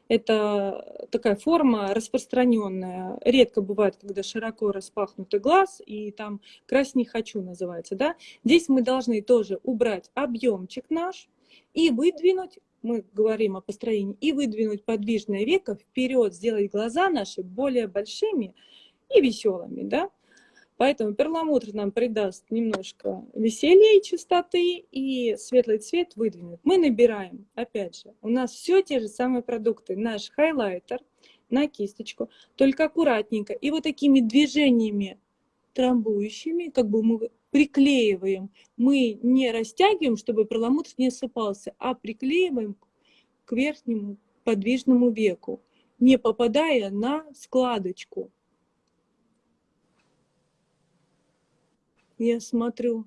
Это такая форма распространенная. Редко бывает, когда широко распахнутый глаз, и там «крась хочу» называется. Да? Здесь мы должны тоже убрать объемчик наш и выдвинуть, мы говорим о построении, и выдвинуть подвижное веко вперед, сделать глаза наши более большими и веселыми. Да? Поэтому перламутр нам придаст немножко веселья и чистоты, и светлый цвет выдвинет. Мы набираем, опять же, у нас все те же самые продукты. Наш хайлайтер на кисточку, только аккуратненько. И вот такими движениями трамбующими, как бы мы приклеиваем. Мы не растягиваем, чтобы перламутр не осыпался, а приклеиваем к верхнему подвижному веку, не попадая на складочку. Я смотрю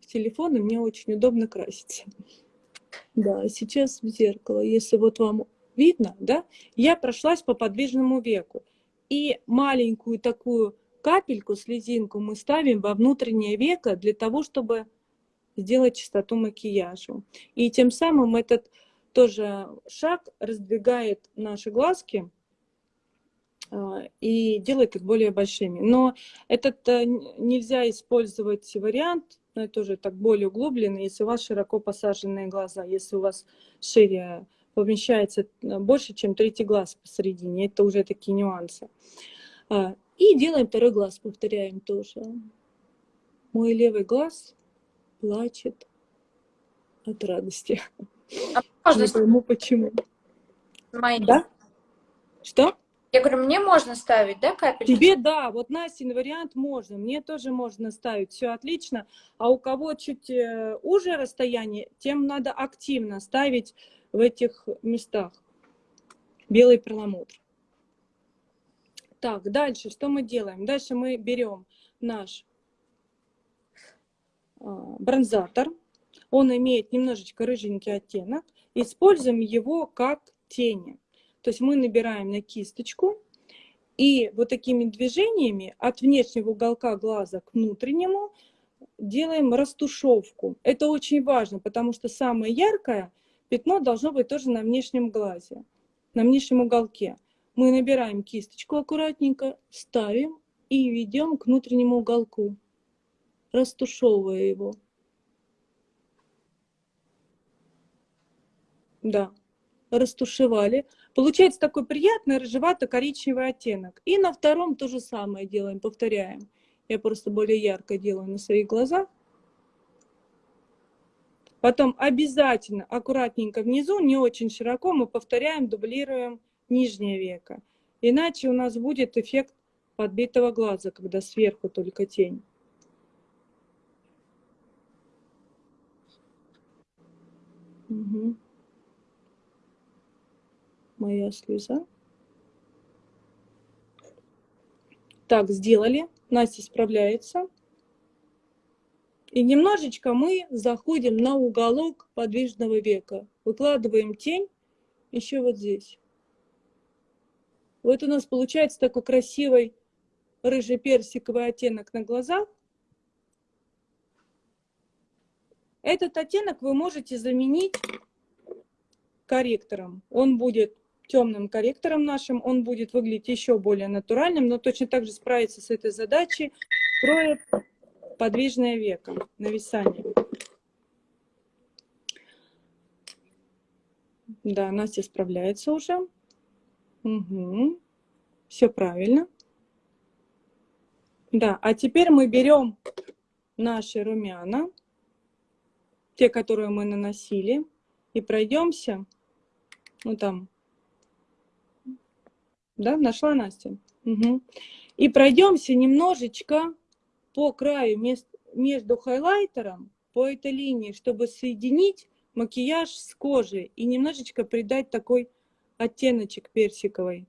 в телефон, и мне очень удобно краситься. Да, сейчас в зеркало, если вот вам видно, да, я прошлась по подвижному веку. И маленькую такую капельку, слезинку мы ставим во внутреннее веко для того, чтобы сделать чистоту макияжу. И тем самым этот тоже шаг раздвигает наши глазки, и делает их более большими. Но этот э, нельзя использовать вариант, но это уже так более углубленный, если у вас широко посаженные глаза, если у вас шире помещается э, больше, чем третий глаз посередине, это уже такие нюансы. А, и делаем второй глаз, повторяем тоже. Мой левый глаз плачет от радости. А Не пойму, почему. Мои. Да? Что? Я говорю, мне можно ставить, да, капельки? Тебе, да, вот Настин вариант можно, мне тоже можно ставить, все отлично. А у кого чуть э, уже расстояние, тем надо активно ставить в этих местах белый перламутр. Так, дальше что мы делаем? Дальше мы берем наш а, бронзатор. Он имеет немножечко рыженький оттенок. Используем его как тени. То есть мы набираем на кисточку и вот такими движениями от внешнего уголка глаза к внутреннему делаем растушевку. Это очень важно, потому что самое яркое пятно должно быть тоже на внешнем глазе, на внешнем уголке. Мы набираем кисточку аккуратненько, ставим и ведем к внутреннему уголку, растушевывая его. Да, растушевали. Получается такой приятный рыжевато-коричневый оттенок. И на втором то же самое делаем, повторяем. Я просто более ярко делаю на своих глазах. Потом обязательно аккуратненько внизу, не очень широко, мы повторяем, дублируем нижнее веко. Иначе у нас будет эффект подбитого глаза, когда сверху только тень. Угу моя слеза. Так, сделали. Настя справляется. И немножечко мы заходим на уголок подвижного века. Выкладываем тень еще вот здесь. Вот у нас получается такой красивый рыжий-персиковый оттенок на глазах. Этот оттенок вы можете заменить корректором. Он будет темным корректором нашим, он будет выглядеть еще более натуральным, но точно так же справится с этой задачей, кроет подвижное веко, нависание. Да, Настя справляется уже. Угу. Все правильно. Да, а теперь мы берем наши румяна, те, которые мы наносили, и пройдемся, ну там, да, нашла Настя. Угу. И пройдемся немножечко по краю между хайлайтером, по этой линии, чтобы соединить макияж с кожей и немножечко придать такой оттеночек персиковый.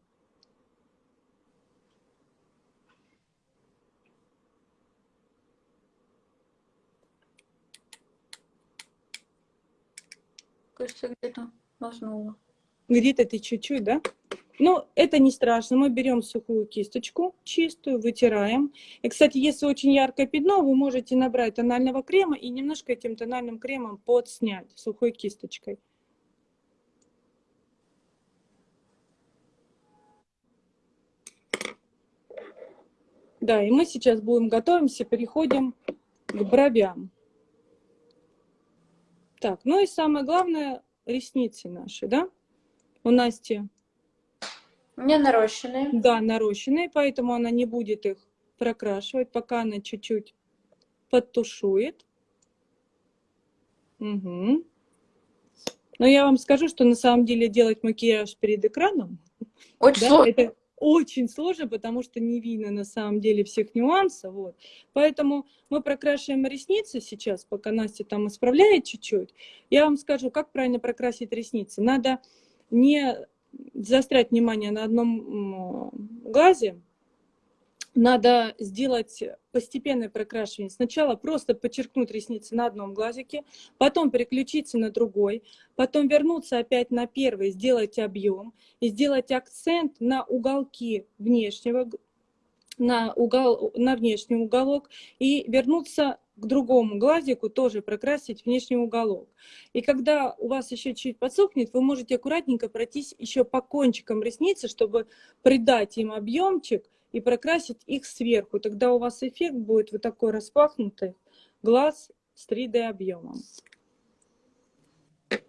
Кажется, где-то нажнула. Где-то ты чуть-чуть, да? Ну, это не страшно. Мы берем сухую кисточку, чистую, вытираем. И, кстати, если очень яркое пятно, вы можете набрать тонального крема и немножко этим тональным кремом подснять сухой кисточкой. Да, и мы сейчас будем готовимся, переходим к бровям. Так, ну и самое главное, ресницы наши, да? У Насти меня нарощенные. Да, нарощенные, поэтому она не будет их прокрашивать, пока она чуть-чуть подтушует. Угу. Но я вам скажу, что на самом деле делать макияж перед экраном очень да, сложно. Это очень сложно, потому что не видно на самом деле всех нюансов. Вот. Поэтому мы прокрашиваем ресницы сейчас, пока Настя там исправляет чуть-чуть. Я вам скажу, как правильно прокрасить ресницы. Надо не заострять внимание на одном глазе, надо сделать постепенное прокрашивание. Сначала просто подчеркнуть ресницы на одном глазике, потом переключиться на другой, потом вернуться опять на первый, сделать объем и сделать акцент на уголки внешнего, на, угол, на внешний уголок и вернуться к другому глазику тоже прокрасить внешний уголок. И когда у вас еще чуть подсохнет, вы можете аккуратненько пройтись еще по кончикам ресницы, чтобы придать им объемчик и прокрасить их сверху. Тогда у вас эффект будет вот такой распахнутый глаз с 3D объемом.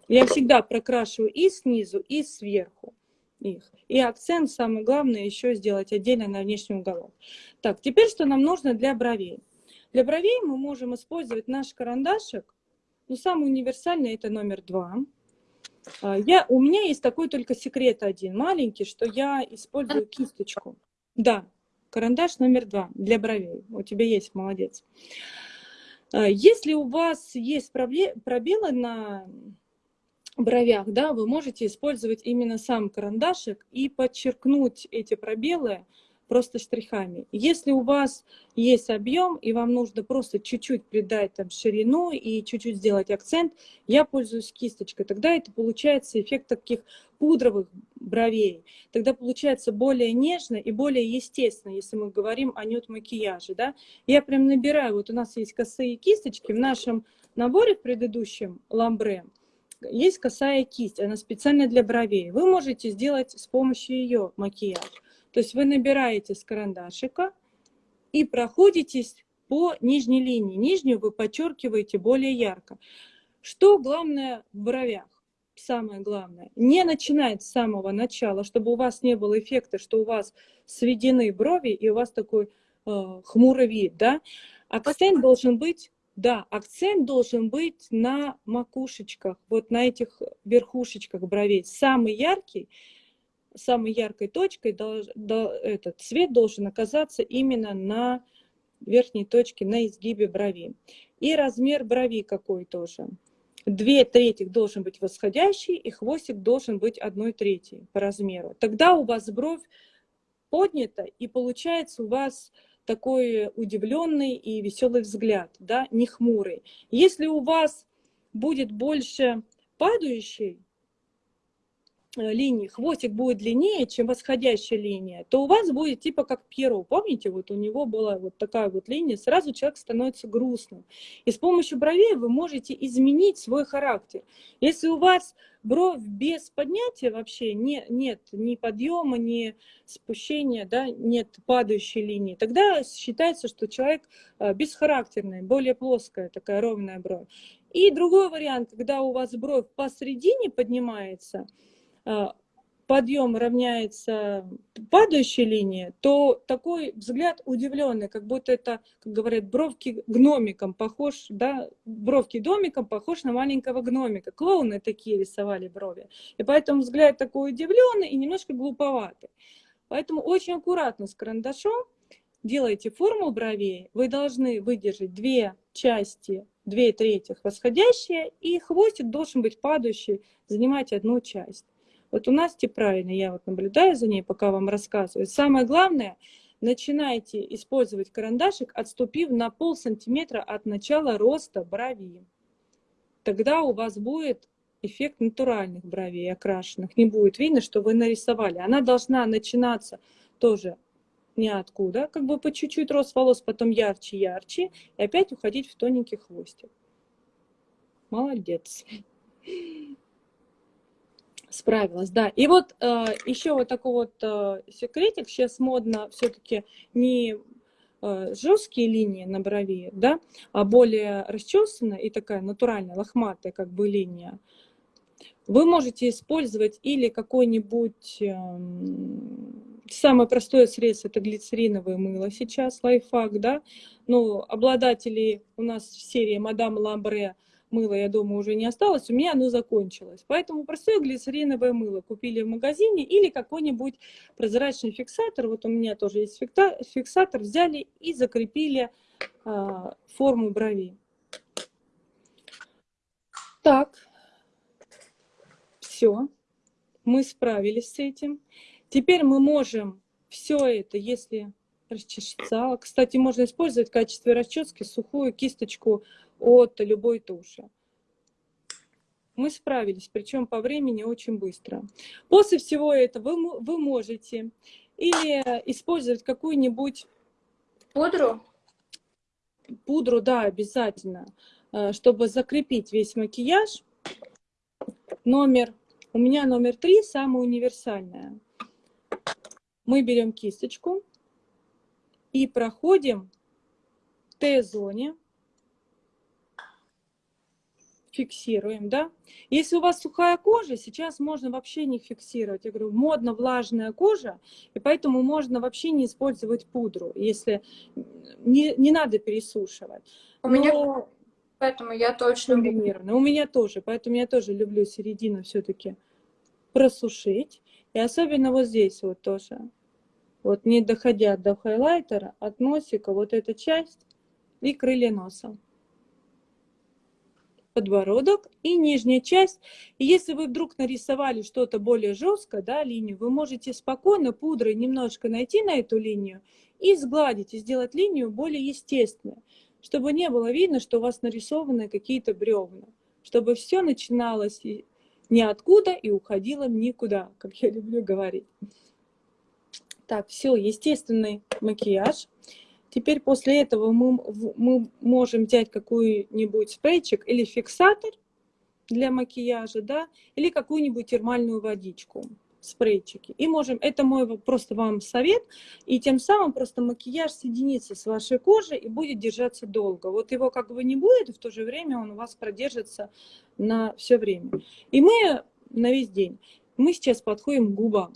Я всегда прокрашиваю и снизу, и сверху их. И акцент, самое главное, еще сделать отдельно на внешний уголок. Так, теперь что нам нужно для бровей? Для бровей мы можем использовать наш карандашик. Ну, самый универсальный это номер два. А, я, у меня есть такой только секрет один, маленький, что я использую кисточку. Да, карандаш номер два для бровей. У тебя есть, молодец. А, если у вас есть пробелы на бровях, да, вы можете использовать именно сам карандашик и подчеркнуть эти пробелы просто штрихами. Если у вас есть объем, и вам нужно просто чуть-чуть придать там ширину и чуть-чуть сделать акцент, я пользуюсь кисточкой. Тогда это получается эффект таких пудровых бровей. Тогда получается более нежно и более естественно, если мы говорим о нюд-макияже. Да? Я прям набираю, вот у нас есть косые кисточки в нашем наборе в предыдущем ламбре, есть косая кисть, она специально для бровей. Вы можете сделать с помощью ее макияж. То есть вы набираете с карандашика и проходитесь по нижней линии. Нижнюю вы подчеркиваете более ярко. Что главное в бровях? Самое главное, не начинать с самого начала, чтобы у вас не было эффекта, что у вас сведены брови и у вас такой э, хмурый вид, да? Акцент должен быть, да, акцент должен быть на макушечках, вот на этих верхушечках бровей. Самый яркий самой яркой точкой дол, до, этот цвет должен оказаться именно на верхней точке, на изгибе брови. И размер брови какой тоже. Две трети должен быть восходящий, и хвостик должен быть одной третьей по размеру. Тогда у вас бровь поднята, и получается у вас такой удивленный и веселый взгляд, да, не хмурый. Если у вас будет больше падающий, линии, хвостик будет длиннее, чем восходящая линия, то у вас будет типа как перо. Помните, вот у него была вот такая вот линия, сразу человек становится грустным. И с помощью бровей вы можете изменить свой характер. Если у вас бровь без поднятия вообще не, нет ни подъема, ни спущения, да, нет падающей линии, тогда считается, что человек э, бесхарактерный, более плоская такая ровная бровь. И другой вариант, когда у вас бровь посередине поднимается, подъем равняется падающей линии, то такой взгляд удивленный, как будто это, как говорят, бровки гномиком похож, да, бровки домиком похож на маленького гномика. Клоуны такие рисовали брови. И поэтому взгляд такой удивленный и немножко глуповатый. Поэтому очень аккуратно с карандашом делайте форму бровей. Вы должны выдержать две части, две трети восходящие, и хвостик должен быть падающий, занимать одну часть. Вот у Насти правильно, я вот наблюдаю за ней, пока вам рассказываю. Самое главное, начинайте использовать карандашик, отступив на пол сантиметра от начала роста брови. Тогда у вас будет эффект натуральных бровей окрашенных. Не будет видно, что вы нарисовали. Она должна начинаться тоже ниоткуда, как бы по чуть-чуть рост волос, потом ярче-ярче, и опять уходить в тоненький хвостик. Молодец. Справилась, да. И вот э, еще вот такой вот э, секретик. Сейчас модно все-таки не э, жесткие линии на брови, да, а более расчесанная и такая натуральная, лохматая как бы линия. Вы можете использовать или какой-нибудь... Э, самое простое средство – это глицериновое мыло сейчас, лайфхак, да. Ну, обладатели у нас в серии Мадам Ламбре мыло, я думаю, уже не осталось, у меня оно закончилось. Поэтому простое глицериновое мыло купили в магазине или какой-нибудь прозрачный фиксатор. Вот у меня тоже есть фиксатор. Взяли и закрепили а, форму бровей. Так, все, мы справились с этим. Теперь мы можем все это, если расчесаться, кстати, можно использовать в качестве расчески сухую кисточку от любой туши. Мы справились, причем по времени очень быстро. После всего этого вы, вы можете или использовать какую-нибудь... Пудру? Пудру, да, обязательно, э, чтобы закрепить весь макияж. Номер, у меня номер три, самая универсальная. Мы берем кисточку и проходим в Т-зоне фиксируем, да. Если у вас сухая кожа, сейчас можно вообще не фиксировать. Я говорю, модно влажная кожа, и поэтому можно вообще не использовать пудру, если не, не надо пересушивать. У Но... меня, поэтому я точно... У меня тоже, поэтому я тоже люблю середину все-таки просушить. И особенно вот здесь вот тоже. Вот не доходя до хайлайтера, от носика вот эта часть и крылья носа подбородок и нижняя часть. И если вы вдруг нарисовали что-то более жесткое, да, линию, вы можете спокойно пудрой немножко найти на эту линию и сгладить, и сделать линию более естественной, чтобы не было видно, что у вас нарисованы какие-то бревна, чтобы все начиналось ниоткуда и уходило никуда, как я люблю говорить. Так, все, естественный макияж. Теперь после этого мы, мы можем взять какой-нибудь спрейчик или фиксатор для макияжа, да, или какую-нибудь термальную водичку, спрейчики. И можем, это мой просто вам совет, и тем самым просто макияж соединится с вашей кожей и будет держаться долго. Вот его как бы не будет, в то же время он у вас продержится на все время. И мы на весь день. Мы сейчас подходим к губам.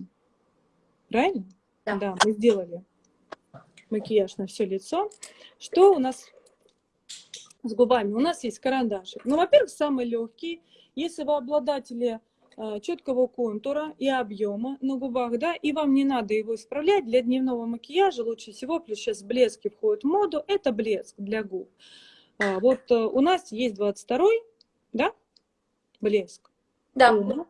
Правильно? Да. Да, мы сделали макияж на все лицо. Что у нас с губами? У нас есть карандашик. Ну, во-первых, самый легкий. Если вы обладатели э, четкого контура и объема на губах, да, и вам не надо его исправлять, для дневного макияжа лучше всего, плюс сейчас блески входят в моду, это блеск для губ. А, вот э, у нас есть 22 да, блеск. Да.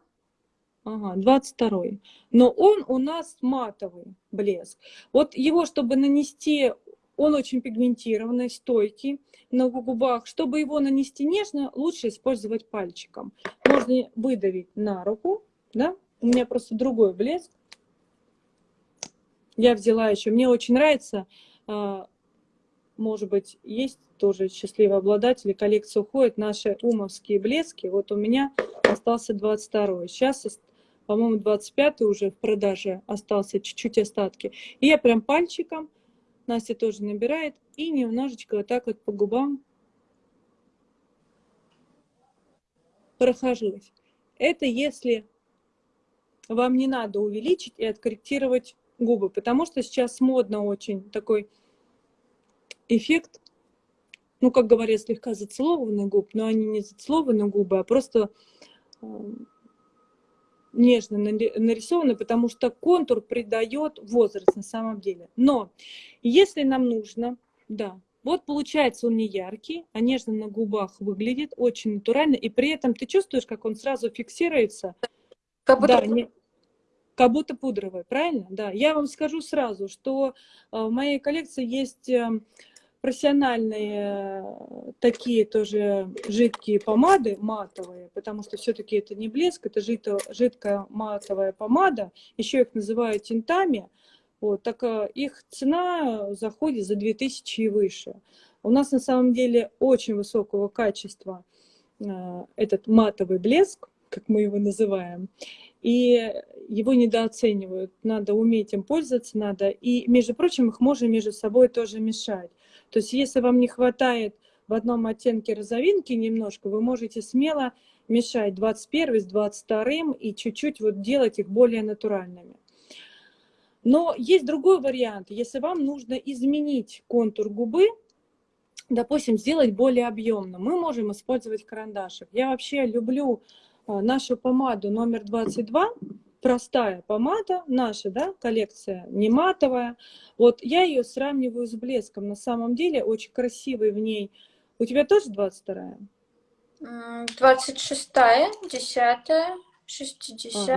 Ага, 22 -й. Но он у нас матовый блеск. Вот его, чтобы нанести, он очень пигментированный, стойкий на губах. Чтобы его нанести нежно, лучше использовать пальчиком. Можно выдавить на руку, да? У меня просто другой блеск. Я взяла еще. Мне очень нравится, а, может быть, есть тоже счастливые обладатели, коллекция уходит, наши умовские блески. Вот у меня остался 22 -й. Сейчас по-моему, 25 уже в продаже остался, чуть-чуть остатки. И я прям пальчиком, Настя тоже набирает, и немножечко вот так вот по губам прохожусь. Это если вам не надо увеличить и откорректировать губы, потому что сейчас модно очень такой эффект, ну, как говорят, слегка зацелованных губ, но они не зацелованные губы, а просто нежно нарисованы, потому что контур придает возраст на самом деле. Но если нам нужно, да, вот получается он не яркий, а нежно на губах выглядит, очень натурально, и при этом ты чувствуешь, как он сразу фиксируется. Как будто... Да, не... Как будто пудровый, правильно? Да. Я вам скажу сразу, что э, в моей коллекции есть э, профессиональные э, такие тоже жидкие помады матовые, потому что все-таки это не блеск, это жидко, жидкая матовая помада, еще их называют тинтами, вот, так э, их цена заходит за 2000 и выше. У нас на самом деле очень высокого качества э, этот матовый блеск, как мы его называем, и его недооценивают. Надо уметь им пользоваться, надо. И, между прочим, их можно между собой тоже мешать. То есть если вам не хватает в одном оттенке розовинки немножко, вы можете смело мешать 21 с 22 и чуть-чуть вот делать их более натуральными. Но есть другой вариант. Если вам нужно изменить контур губы, допустим, сделать более объемным, мы можем использовать карандашик. Я вообще люблю э, нашу помаду номер 22, простая помада, наша, да, коллекция, не матовая. Вот я ее сравниваю с блеском. На самом деле очень красивый в ней. У тебя тоже 22-я? 26-я, 10-я, 60-я,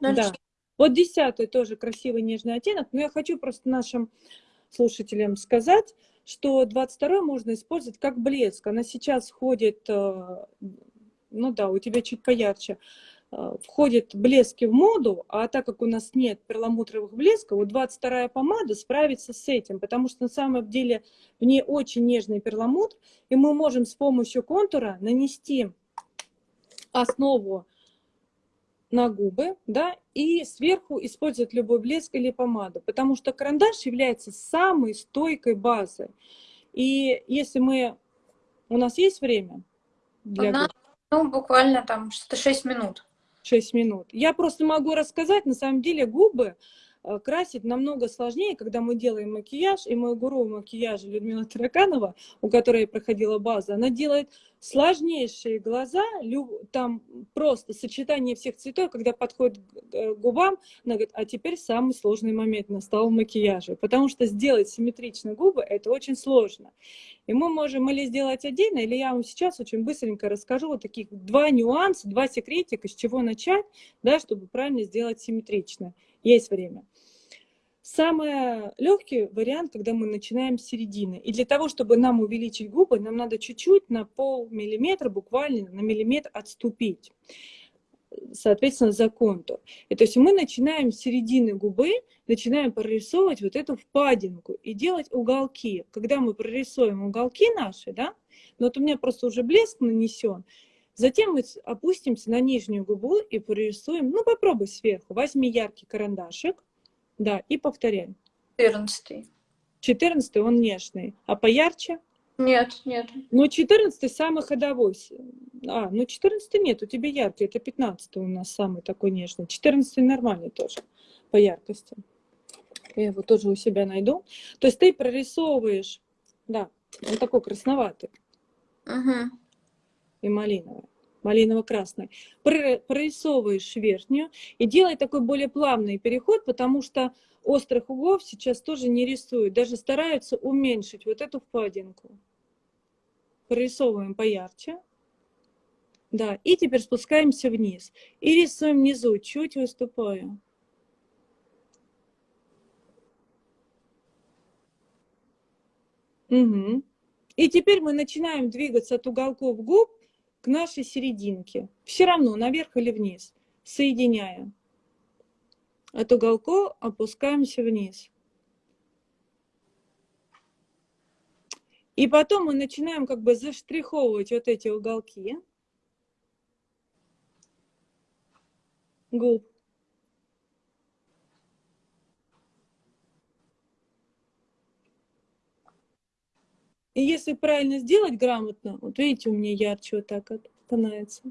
а, да. Вот 10 тоже красивый нежный оттенок, но я хочу просто нашим слушателям сказать, что 22 можно использовать как блеск. Она сейчас ходит, э, ну да, у тебя чуть поярче, Э, входит блески в моду, а так как у нас нет перламутровых блесков, вот 22-я помада справится с этим, потому что на самом деле в ней очень нежный перламутр, и мы можем с помощью контура нанести основу на губы, да, и сверху использовать любой блеск или помаду, потому что карандаш является самой стойкой базой. И если мы... У нас есть время? Для Она, ну, буквально там что-то 6 минут. 6 минут. Я просто могу рассказать, на самом деле губы э, красить намного сложнее, когда мы делаем макияж, и мой гуру макияжа Людмила Тараканова, у которой я проходила базу, она делает сложнейшие глаза, там просто сочетание всех цветов, когда подходит к губам, она говорит, а теперь самый сложный момент настал макияже, потому что сделать симметрично губы, это очень сложно. И мы можем или сделать отдельно, или я вам сейчас очень быстренько расскажу вот таких два нюанса, два секретика, с чего начать, да, чтобы правильно сделать симметрично. Есть время. Самый легкий вариант, когда мы начинаем с середины. И для того, чтобы нам увеличить губы, нам надо чуть-чуть на пол миллиметра, буквально на миллиметр отступить. Соответственно, за контур. И то есть мы начинаем с середины губы, начинаем прорисовывать вот эту впадинку и делать уголки. Когда мы прорисуем уголки наши, да, ну вот у меня просто уже блеск нанесен, Затем мы опустимся на нижнюю губу и прорисуем, ну попробуй сверху, возьми яркий карандашик, да, и повторяй. Четырнадцатый. Четырнадцатый, он нежный. А поярче? Нет, нет. Ну, четырнадцатый самый ходовой. А, ну четырнадцатый нет, у тебя яркий, это пятнадцатый у нас самый такой нежный. Четырнадцатый нормальный тоже по яркости. Я его тоже у себя найду. То есть ты прорисовываешь, да, он такой красноватый. Угу. И малиновый малиново-красной, прорисовываешь верхнюю и делай такой более плавный переход, потому что острых углов сейчас тоже не рисуют, даже стараются уменьшить вот эту впадинку. Прорисовываем поярче. Да, и теперь спускаемся вниз. И рисуем внизу, чуть выступая. Угу. И теперь мы начинаем двигаться от уголков губ к нашей серединке. Все равно наверх или вниз, соединяя. От уголков опускаемся вниз. И потом мы начинаем как бы заштриховывать вот эти уголки губ. И если правильно сделать грамотно, вот видите, у меня ярче вот так вот становится.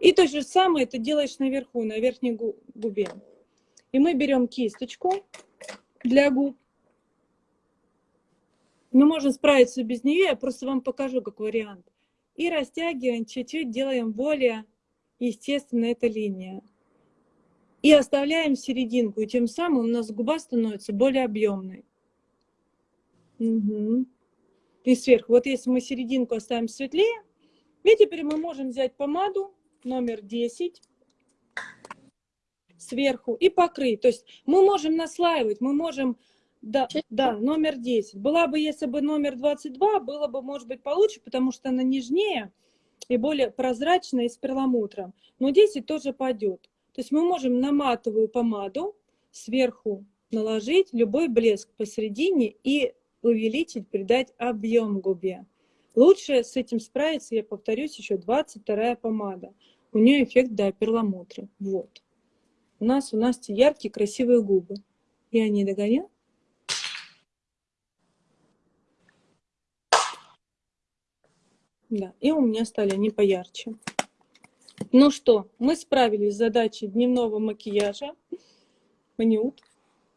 И то же самое это делаешь наверху, на верхней губе. И мы берем кисточку для губ. Мы можем справиться без нее, я просто вам покажу как вариант. И растягиваем, чуть-чуть делаем более естественно эта линия. И оставляем серединку, и тем самым у нас губа становится более объемной. Угу. И сверху. Вот если мы серединку оставим светлее, и теперь мы можем взять помаду номер 10 сверху и покрыть. То есть мы можем наслаивать, мы можем Да, да, номер 10. Была бы, если бы номер 22, было бы, может быть, получше, потому что она нежнее и более прозрачная и с перламутром. Но 10 тоже пойдет. То есть мы можем на матовую помаду сверху наложить любой блеск посередине и увеличить, придать объем губе. Лучше с этим справиться, я повторюсь, еще 22 помада. У нее эффект до перламутра. Вот. У нас у нас яркие, красивые губы. Я не догоняю? Да, и у меня стали они поярче. Ну что, мы справились с задачей дневного макияжа. Манют.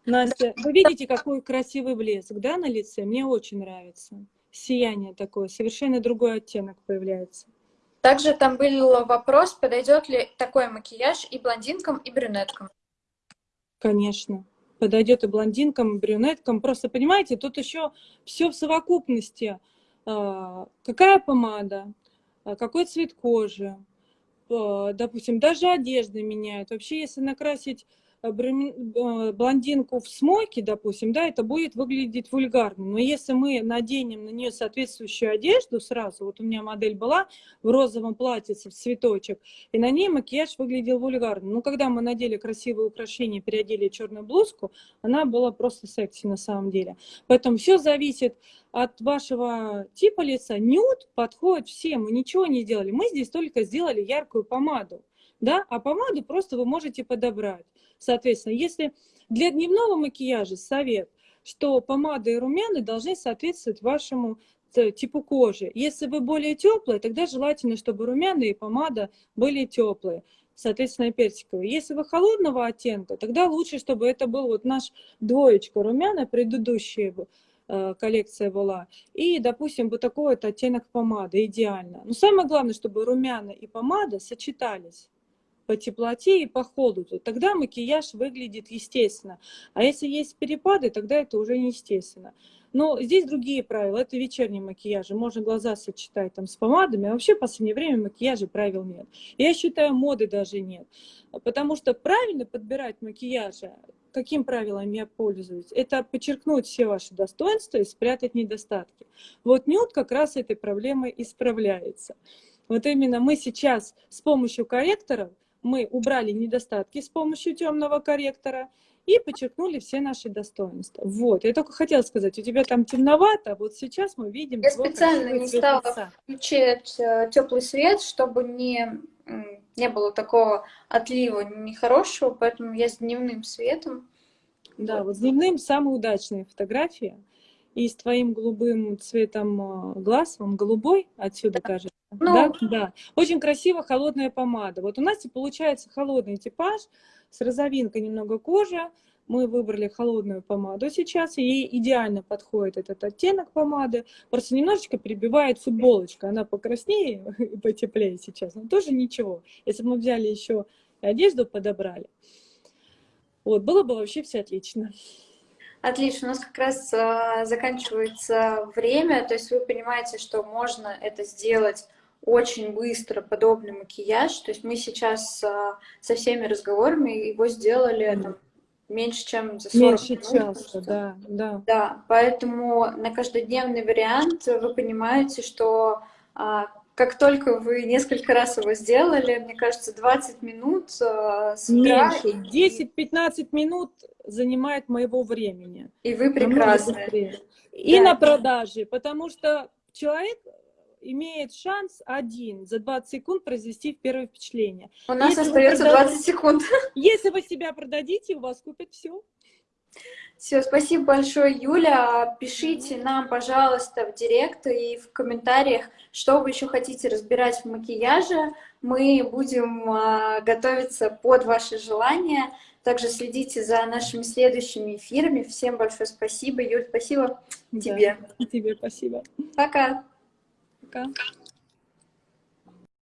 Настя, вы видите, какой красивый блеск, да, на лице? Мне очень нравится. Сияние такое, совершенно другой оттенок появляется. Также там был вопрос, подойдет ли такой макияж и блондинкам, и брюнеткам. Конечно, подойдет и блондинкам, и брюнеткам. Просто, понимаете, тут еще все в совокупности. А, какая помада, а, какой цвет кожи, а, допустим, даже одежда меняет. Вообще, если накрасить блондинку в смойке, допустим, да, это будет выглядеть вульгарно. Но если мы наденем на нее соответствующую одежду сразу, вот у меня модель была в розовом платьице, в цветочек, и на ней макияж выглядел вульгарно. Но когда мы надели красивые украшения, переодели черную блузку, она была просто секси на самом деле. Поэтому все зависит от вашего типа лица. Нюд подходит всем, мы ничего не делали. Мы здесь только сделали яркую помаду да, а помаду просто вы можете подобрать. Соответственно, если для дневного макияжа совет, что помада и румяна должны соответствовать вашему э, типу кожи. Если вы более теплые, тогда желательно, чтобы румяна и помада были теплые, соответственно, персиковые. Если вы холодного оттенка, тогда лучше, чтобы это был вот наш двоечка румяна, предыдущая э, коллекция была, и, допустим, вот такой вот оттенок помады, идеально. Но самое главное, чтобы румяна и помада сочетались по теплоте и по холоду, тогда макияж выглядит естественно. А если есть перепады, тогда это уже неестественно. Но здесь другие правила. Это вечерний макияж. Можно глаза сочетать там с помадами. А вообще в последнее время макияжа правил нет. Я считаю, моды даже нет. Потому что правильно подбирать макияжа, каким правилом я пользуюсь, это подчеркнуть все ваши достоинства и спрятать недостатки. Вот нюд как раз этой проблемой исправляется. Вот именно мы сейчас с помощью корректоров мы убрали недостатки с помощью темного корректора и подчеркнули все наши достоинства. Вот, я только хотела сказать, у тебя там темновато, вот сейчас мы видим... Я специально не стала лица. включать э, теплый свет, чтобы не, не было такого отлива нехорошего, поэтому я с дневным светом. Да, вот, вот с дневным самые удачные фотографии. И с твоим голубым цветом э, глаз, он голубой отсюда да. кажется. Ну, да, да. Очень красиво холодная помада. Вот у нас и получается холодный типаж с розовинкой немного кожи. Мы выбрали холодную помаду сейчас, и ей идеально подходит этот оттенок помады. Просто немножечко прибивает футболочка. Она покраснее и потеплее сейчас, но тоже ничего. Если бы мы взяли еще одежду, подобрали, вот, было бы вообще все отлично. Отлично, у нас как раз э, заканчивается время, то есть вы понимаете, что можно это сделать очень быстро подобный макияж. То есть мы сейчас а, со всеми разговорами его сделали mm. там, меньше, чем за 40 меньше минут. часа, да, да. Да, поэтому на каждодневный вариант вы понимаете, что а, как только вы несколько раз его сделали, мне кажется, 20 минут а, с утра... Меньше, 10-15 минут занимает моего времени. И вы прекрасны. И да. на продаже, потому что человек имеет шанс один за 20 секунд произвести первое впечатление. У нас если остается продадите, 20 секунд. Если вы себя продадите, у вас купят все. Все, спасибо большое, Юля. Пишите нам, пожалуйста, в директ и в комментариях, что вы еще хотите разбирать в макияже. Мы будем а, готовиться под ваши желания. Также следите за нашими следующими эфирами. Всем большое спасибо. Юль, спасибо да, тебе. И тебе спасибо. Пока. Пока.